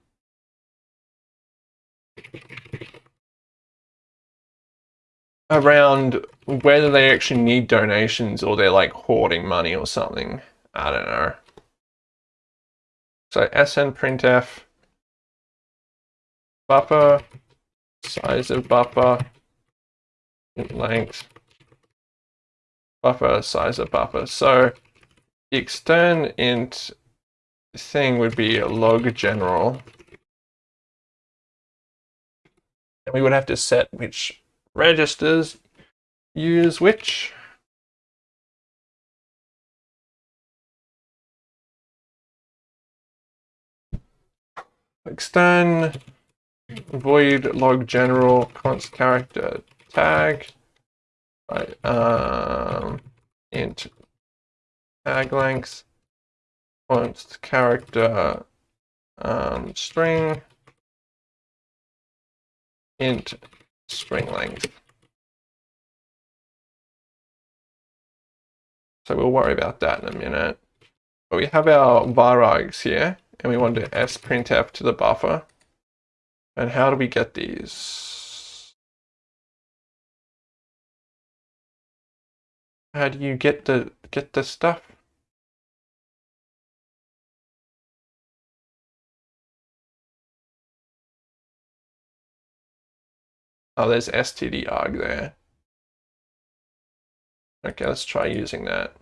around whether they actually need donations or they're like hoarding money or something. I don't know. So snprintf buffer size of buffer length buffer size of buffer. So the extern int thing would be a log general. And we would have to set which registers use which. Extern void log general const character tag. Right um int tag length. Const character um string. Int string length. So we'll worry about that in a minute. But we have our varargs here and we want to sprintf to the buffer. And how do we get these? How do you get the get the stuff? Oh, there's stdarg there. Okay, let's try using that.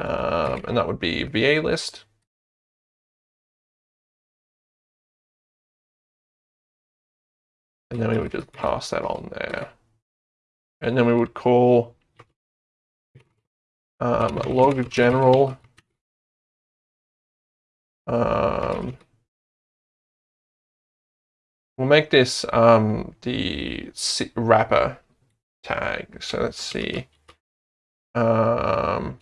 Um, and that would be VA list. And then we would just pass that on there. And then we would call um, log general um, we'll make this um, the wrapper tag. So let's see. Um,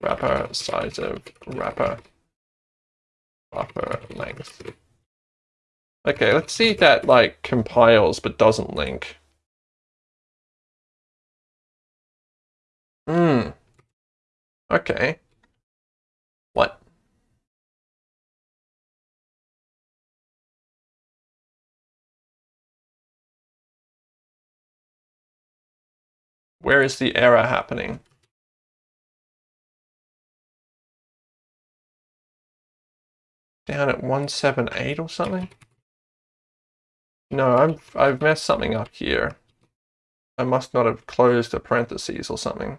wrapper size of wrapper buffer length. Okay, let's see that like compiles but doesn't link. Hmm. Okay. What? Where is the error happening? Down at 178 or something? No, I'm, I've messed something up here. I must not have closed a parentheses or something.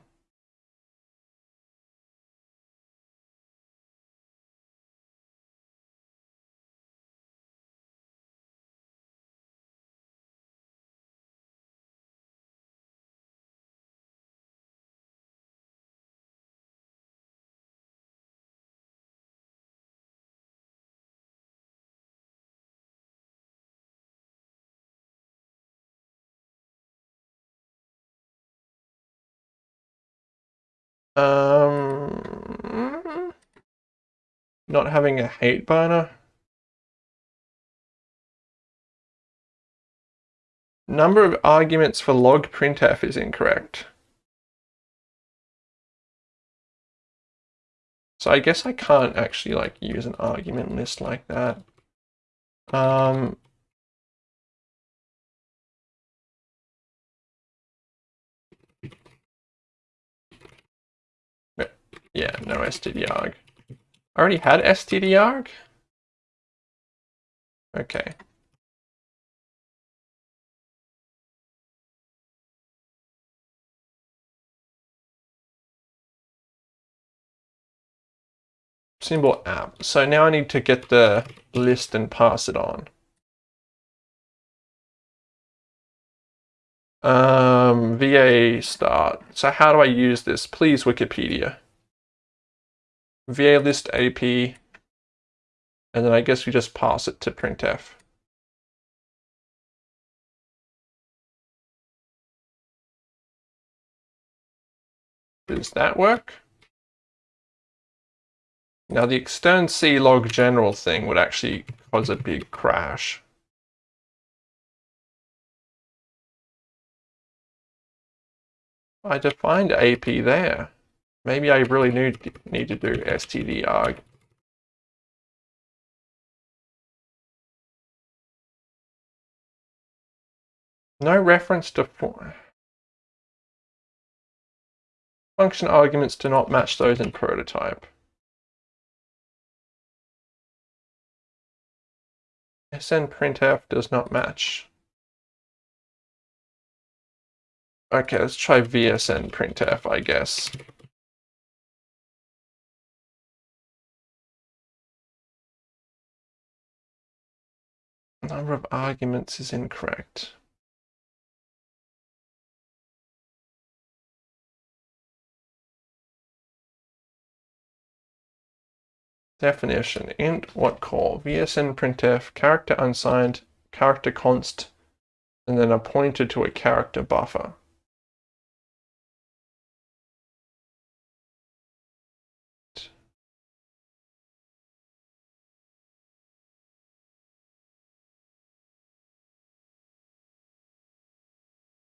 Um, not having a hate burner. Number of arguments for log printf is incorrect. So I guess I can't actually like use an argument list like that. Um, Yeah, no stdarg. I already had stdarg? Okay. symbol app. So now I need to get the list and pass it on. Um, VA start. So how do I use this? Please, Wikipedia. VA list AP. And then I guess we just pass it to printf. Does that work? Now the extern C log general thing would actually cause a big crash. I defined AP there. Maybe I really need, need to do stdarg. Uh, no reference to function arguments do not match those in prototype. snprintf does not match. Okay, let's try vsnprintf, I guess. Number of arguments is incorrect. Definition, int what call, vsnprintf, character unsigned, character const, and then a pointer to a character buffer.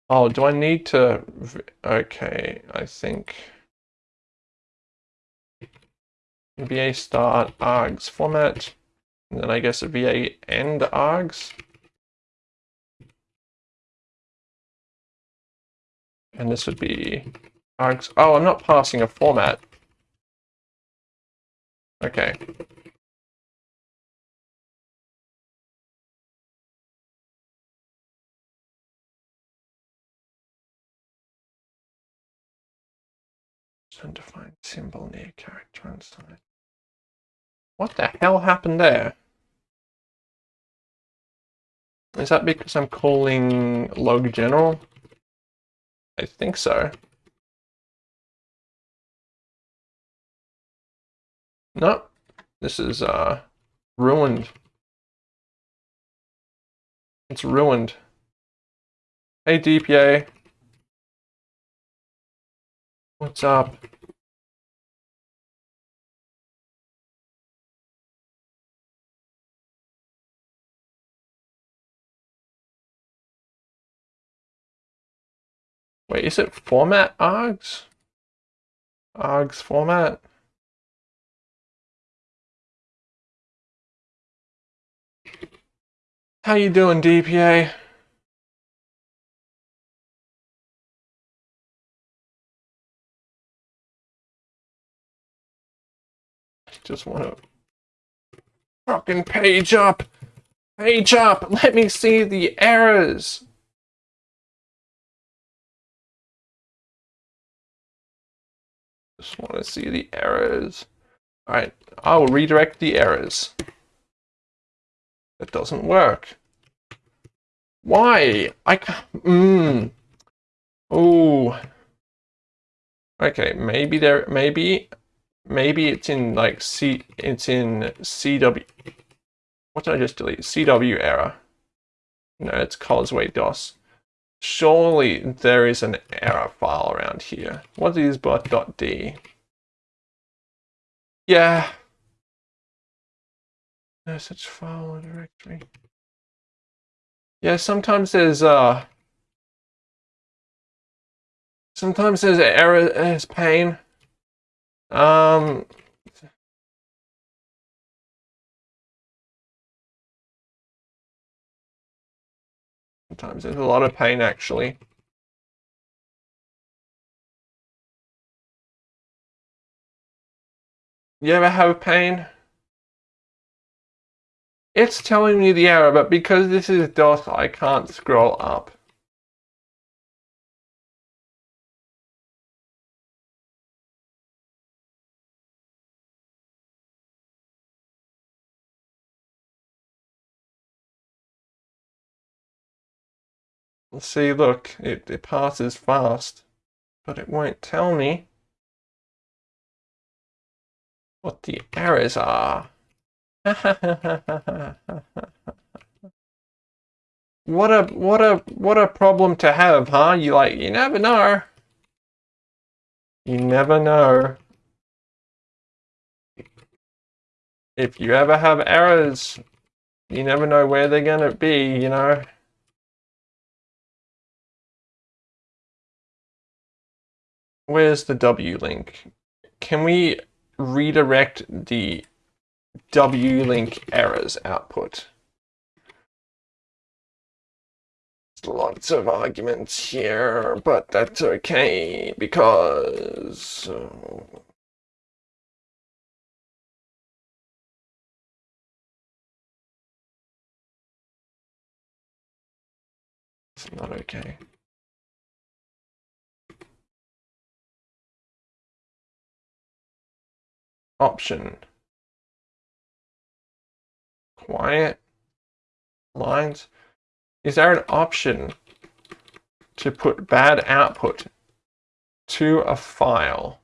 Oh, do I need to, okay, I think. VA start args format, and then I guess a VA end args. And this would be args. Oh, I'm not passing a format. Okay. Undefined symbol near character and inside. What the hell happened there? Is that because I'm calling log general? I think so. No, this is uh, ruined. It's ruined. Hey DPA. What's up? Wait, is it format args? Args format? How you doing, DPA? Just want to fucking page up. Page up. Let me see the errors. Just want to see the errors. All right, I will redirect the errors. That doesn't work. Why? I can't. Mmm. Oh. Okay, maybe there. Maybe. Maybe it's in like C. It's in CW. What did I just delete? CW error. No, it's Causeway DOS. Surely there is an error file around here. What is bot.d? Yeah. No such file or directory. Yeah, sometimes there's uh sometimes there's error there's pain. Um Sometimes there's a lot of pain actually. You ever have pain? It's telling me the error, but because this is DOS, I can't scroll up. See, look, it, it passes fast, but it won't tell me what the errors are. what a what a what a problem to have, huh? You like you never know. You never know. If you ever have errors, you never know where they're gonna be, you know. Where's the W link? Can we redirect the W-link errors output? Lots of arguments here, but that's okay because... Uh, it's not okay. Option. Quiet lines. Is there an option to put bad output to a file?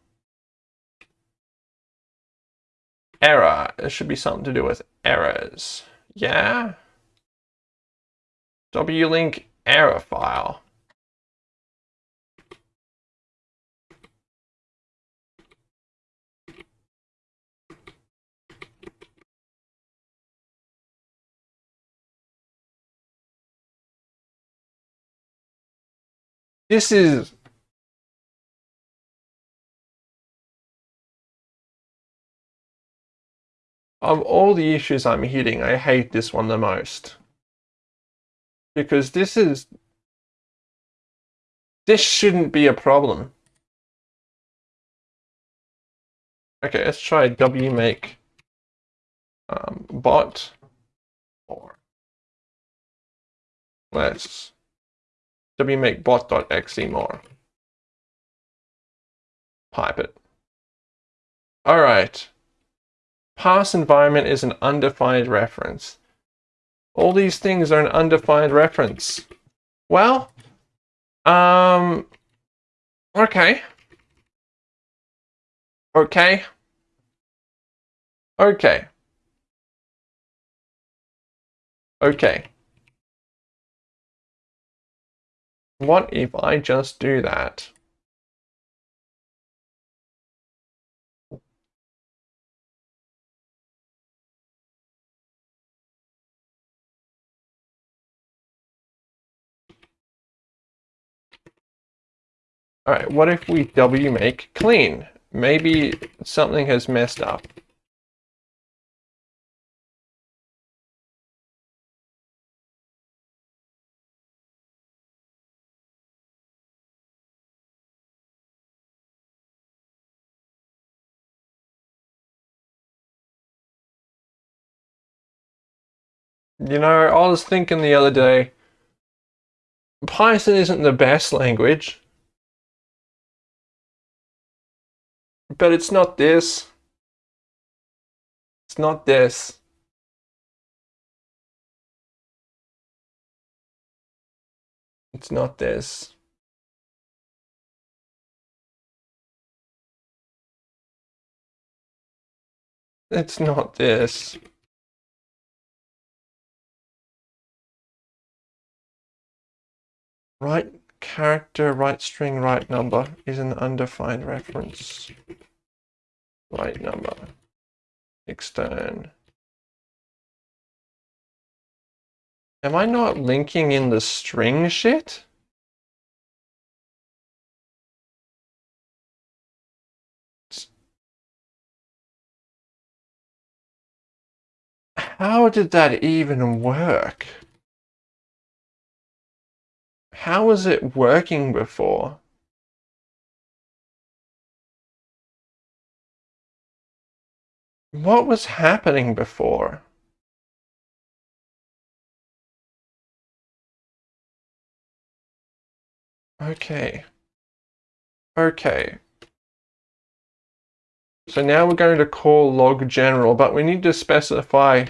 Error. It should be something to do with errors. Yeah? W-link error file. This is of all the issues I'm hitting, I hate this one the most. Because this is this shouldn't be a problem. Okay, let's try wmake um, bot or let's wmake more. Pipe it. All right. Pass environment is an undefined reference. All these things are an undefined reference. Well, um, okay. Okay. Okay. Okay. What if I just do that? All right, what if we W make clean? Maybe something has messed up. You know, I was thinking the other day, Python isn't the best language, but it's not this. It's not this. It's not this. It's not this. Write character, write string, write number is an undefined reference. Write number. Extern. Am I not linking in the string shit? How did that even work? How was it working before? What was happening before? Okay. Okay. So now we're going to call log general, but we need to specify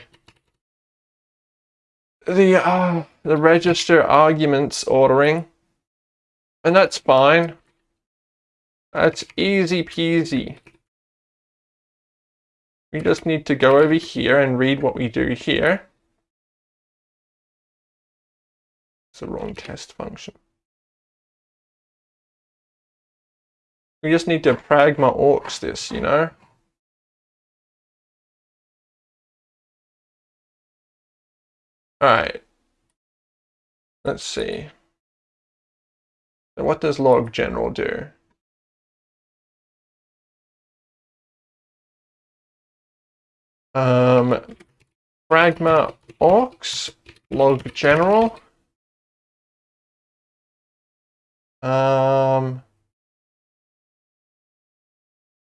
the uh, the register arguments ordering. And that's fine. That's easy peasy. We just need to go over here and read what we do here. It's the wrong test function. We just need to pragma aux this, you know? Alright. Let's see. So what does log general do? Um, pragma aux log general. Um,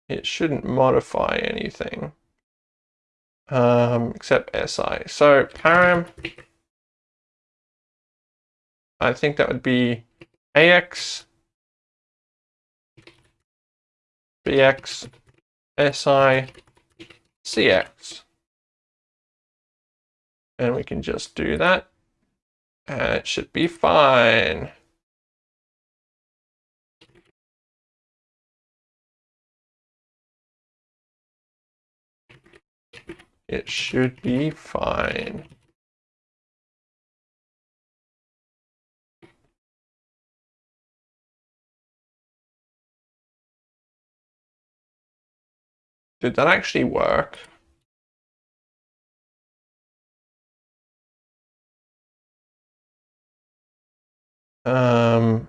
it shouldn't modify anything um, except SI. So param, I think that would be AX, BX, SI, CX. And we can just do that. And it should be fine. It should be fine. Did that actually work? Um,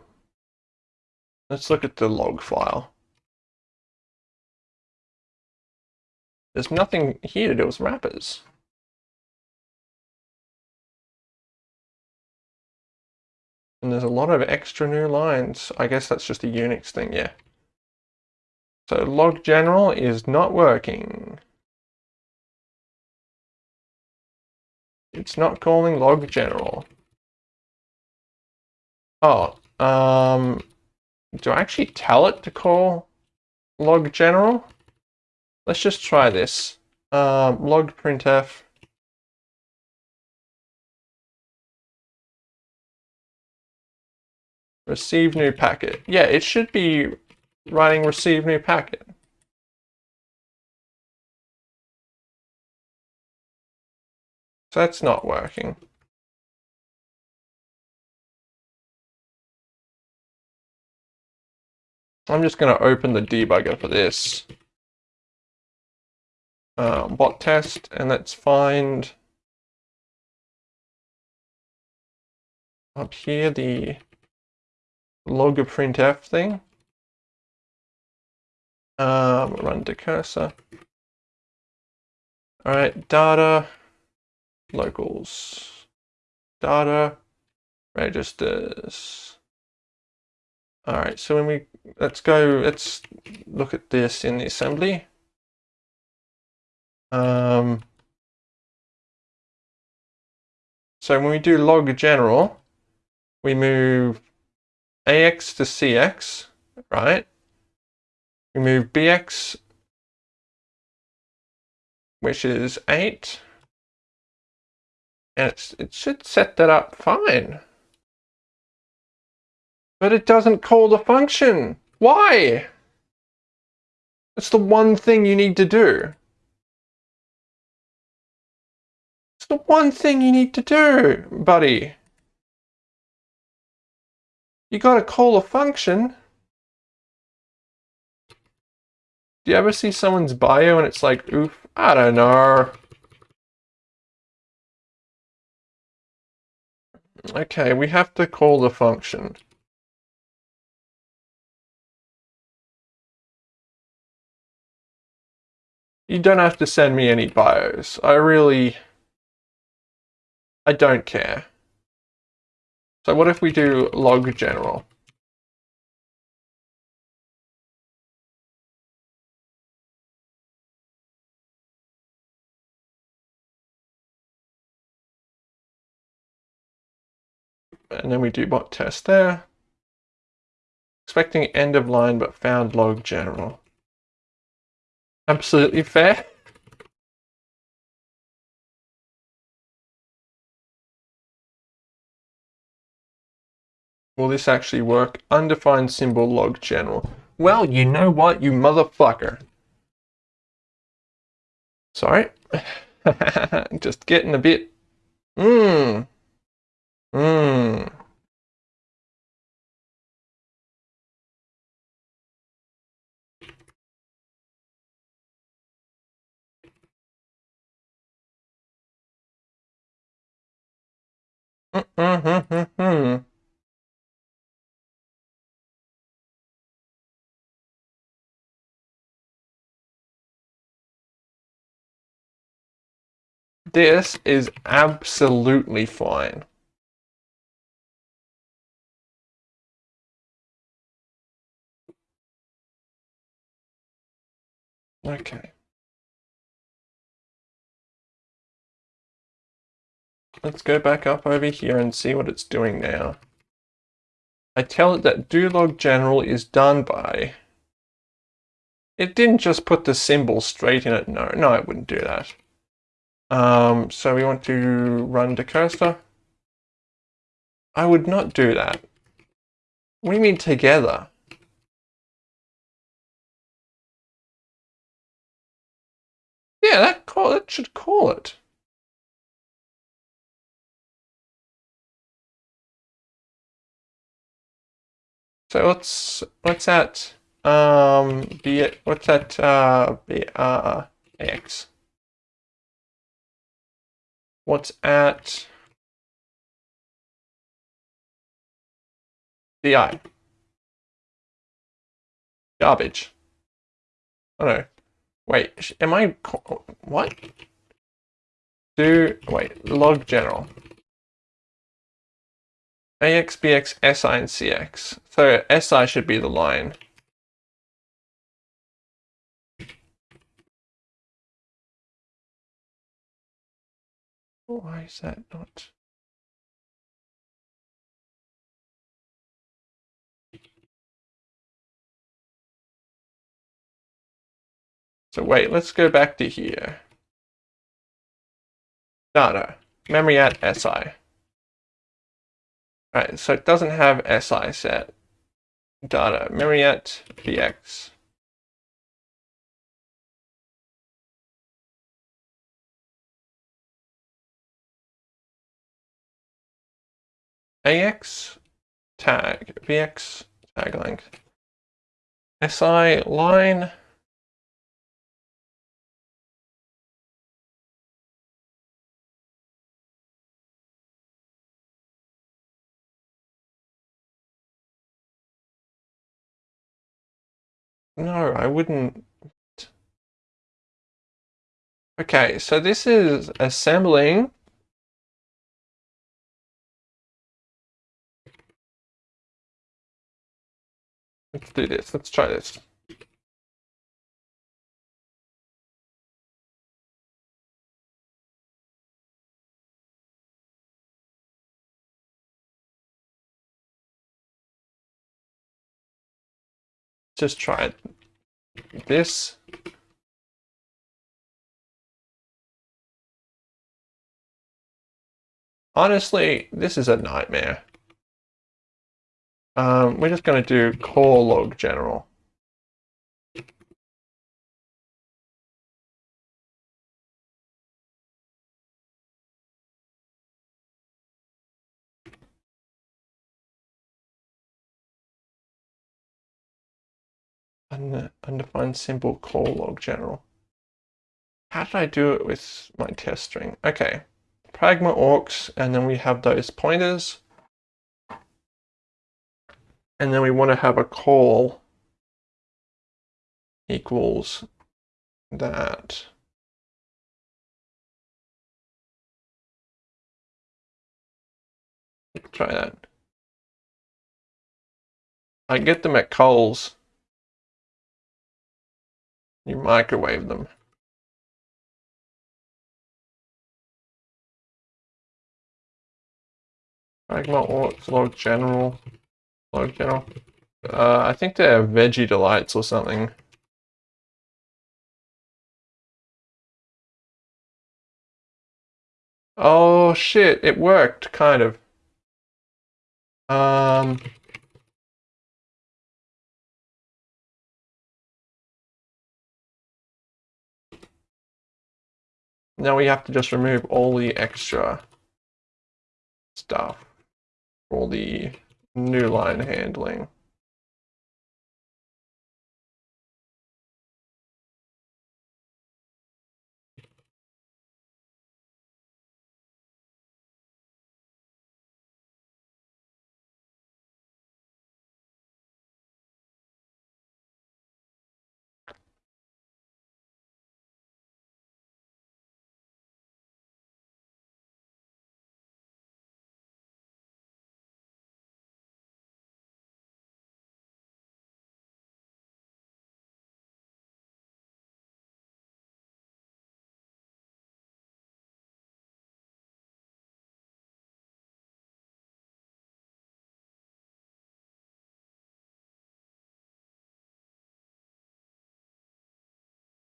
let's look at the log file. There's nothing here to do with wrappers. And there's a lot of extra new lines. I guess that's just a Unix thing, yeah. So log general is not working. It's not calling log general. Oh, um, do I actually tell it to call log general? Let's just try this. Um, log printf. Receive new packet. Yeah, it should be writing receive new packet. So that's not working. I'm just going to open the debugger for this uh, bot test and let's find up here the log printf thing. Um, run the cursor. All right, data, locals, data, registers. All right, so when we, let's go, let's look at this in the assembly. Um, so when we do log general, we move AX to CX, right? We move BX, which is 8. And it should set that up fine. But it doesn't call the function. Why? It's the one thing you need to do. It's the one thing you need to do, buddy. You gotta call a function. Do you ever see someone's bio and it's like, oof, I don't know. Okay, we have to call the function. You don't have to send me any bios. I really... I don't care. So what if we do log general? And then we do bot test there. Expecting end of line, but found log general. Absolutely fair. Will this actually work? Undefined symbol log general. Well, you know what, you motherfucker. Sorry. Just getting a bit... Mmm. Mmm. This is absolutely fine. Okay. Let's go back up over here and see what it's doing now. I tell it that do log general is done by. It didn't just put the symbol straight in it. No, no, it wouldn't do that. Um, so we want to run the cursor. I would not do that. What do you mean together? Yeah, that call that should call it. So what's what's that? Um, be what's that? Uh, be uh, x. What's at di? Garbage. Oh no. Wait, am I what? Do wait log general. AX, BX, SI, and CX. So SI should be the line. Why is that not? So wait, let's go back to here. Data, memory at SI. Right, so it doesn't have SI set. Data, memory at BX. AX tag, BX tag length. SI line. No, I wouldn't. Okay, so this is assembling Let's do this. Let's try this. Just try it. This. Honestly, this is a nightmare. Um, we're just going to do call log general. Undefined symbol call log general. How did I do it with my test string? Okay, pragma aux, and then we have those pointers. And then we want to have a call equals that. Try that. I get them at Coles. You microwave them. Pragma aux, log general, log general. Uh, I think they're veggie delights or something. Oh shit, it worked, kind of. Um... Now we have to just remove all the extra stuff, all the new line handling.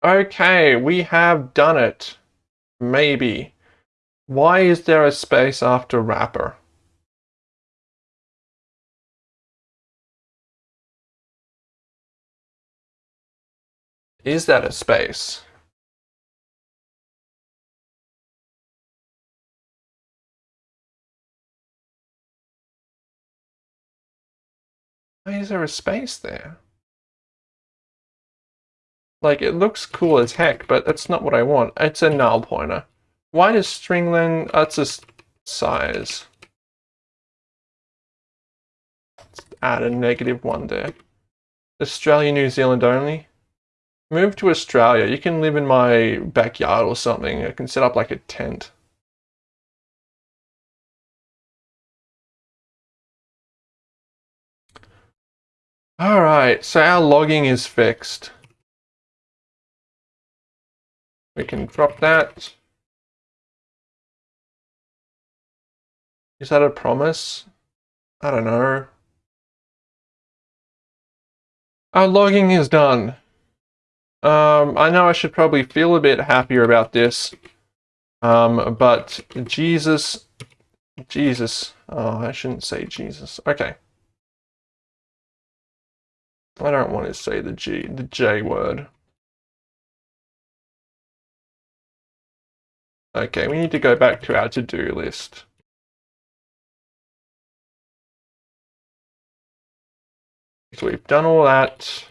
Okay, we have done it. Maybe. Why is there a space after wrapper? Is that a space? Why is there a space there? Like, it looks cool as heck, but that's not what I want. It's a null pointer. Why does stringlen... That's a size. Let's add a negative one there. Australia, New Zealand only. Move to Australia. You can live in my backyard or something. I can set up like a tent. Alright, so our logging is fixed. We can drop that. Is that a promise? I don't know. Our logging is done. Um, I know I should probably feel a bit happier about this. Um, but Jesus, Jesus, oh, I shouldn't say Jesus. Okay. I don't want to say the G, the J word. Okay, we need to go back to our to-do list. So we've done all that.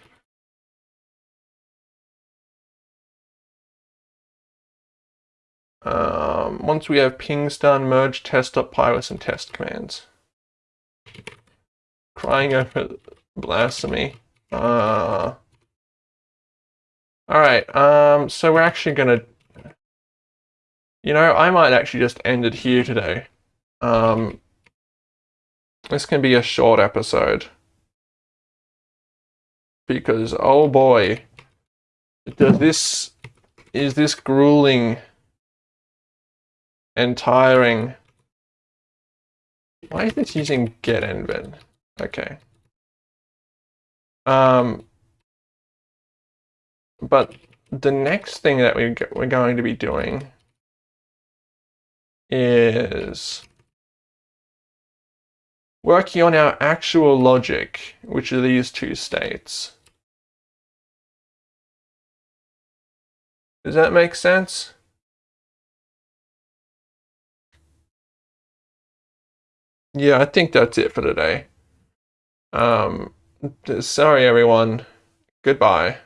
Um, once we have pings done, merge test.py and test commands. Crying over blasphemy. Uh, all right, um, so we're actually going to you know, I might actually just end it here today. Um, this can be a short episode. Because, oh boy, does this, is this grueling and tiring. Why is this using get env? Okay. Um, but the next thing that we, we're going to be doing is working on our actual logic, which are these two states. Does that make sense? Yeah, I think that's it for today. Um, sorry, everyone. Goodbye.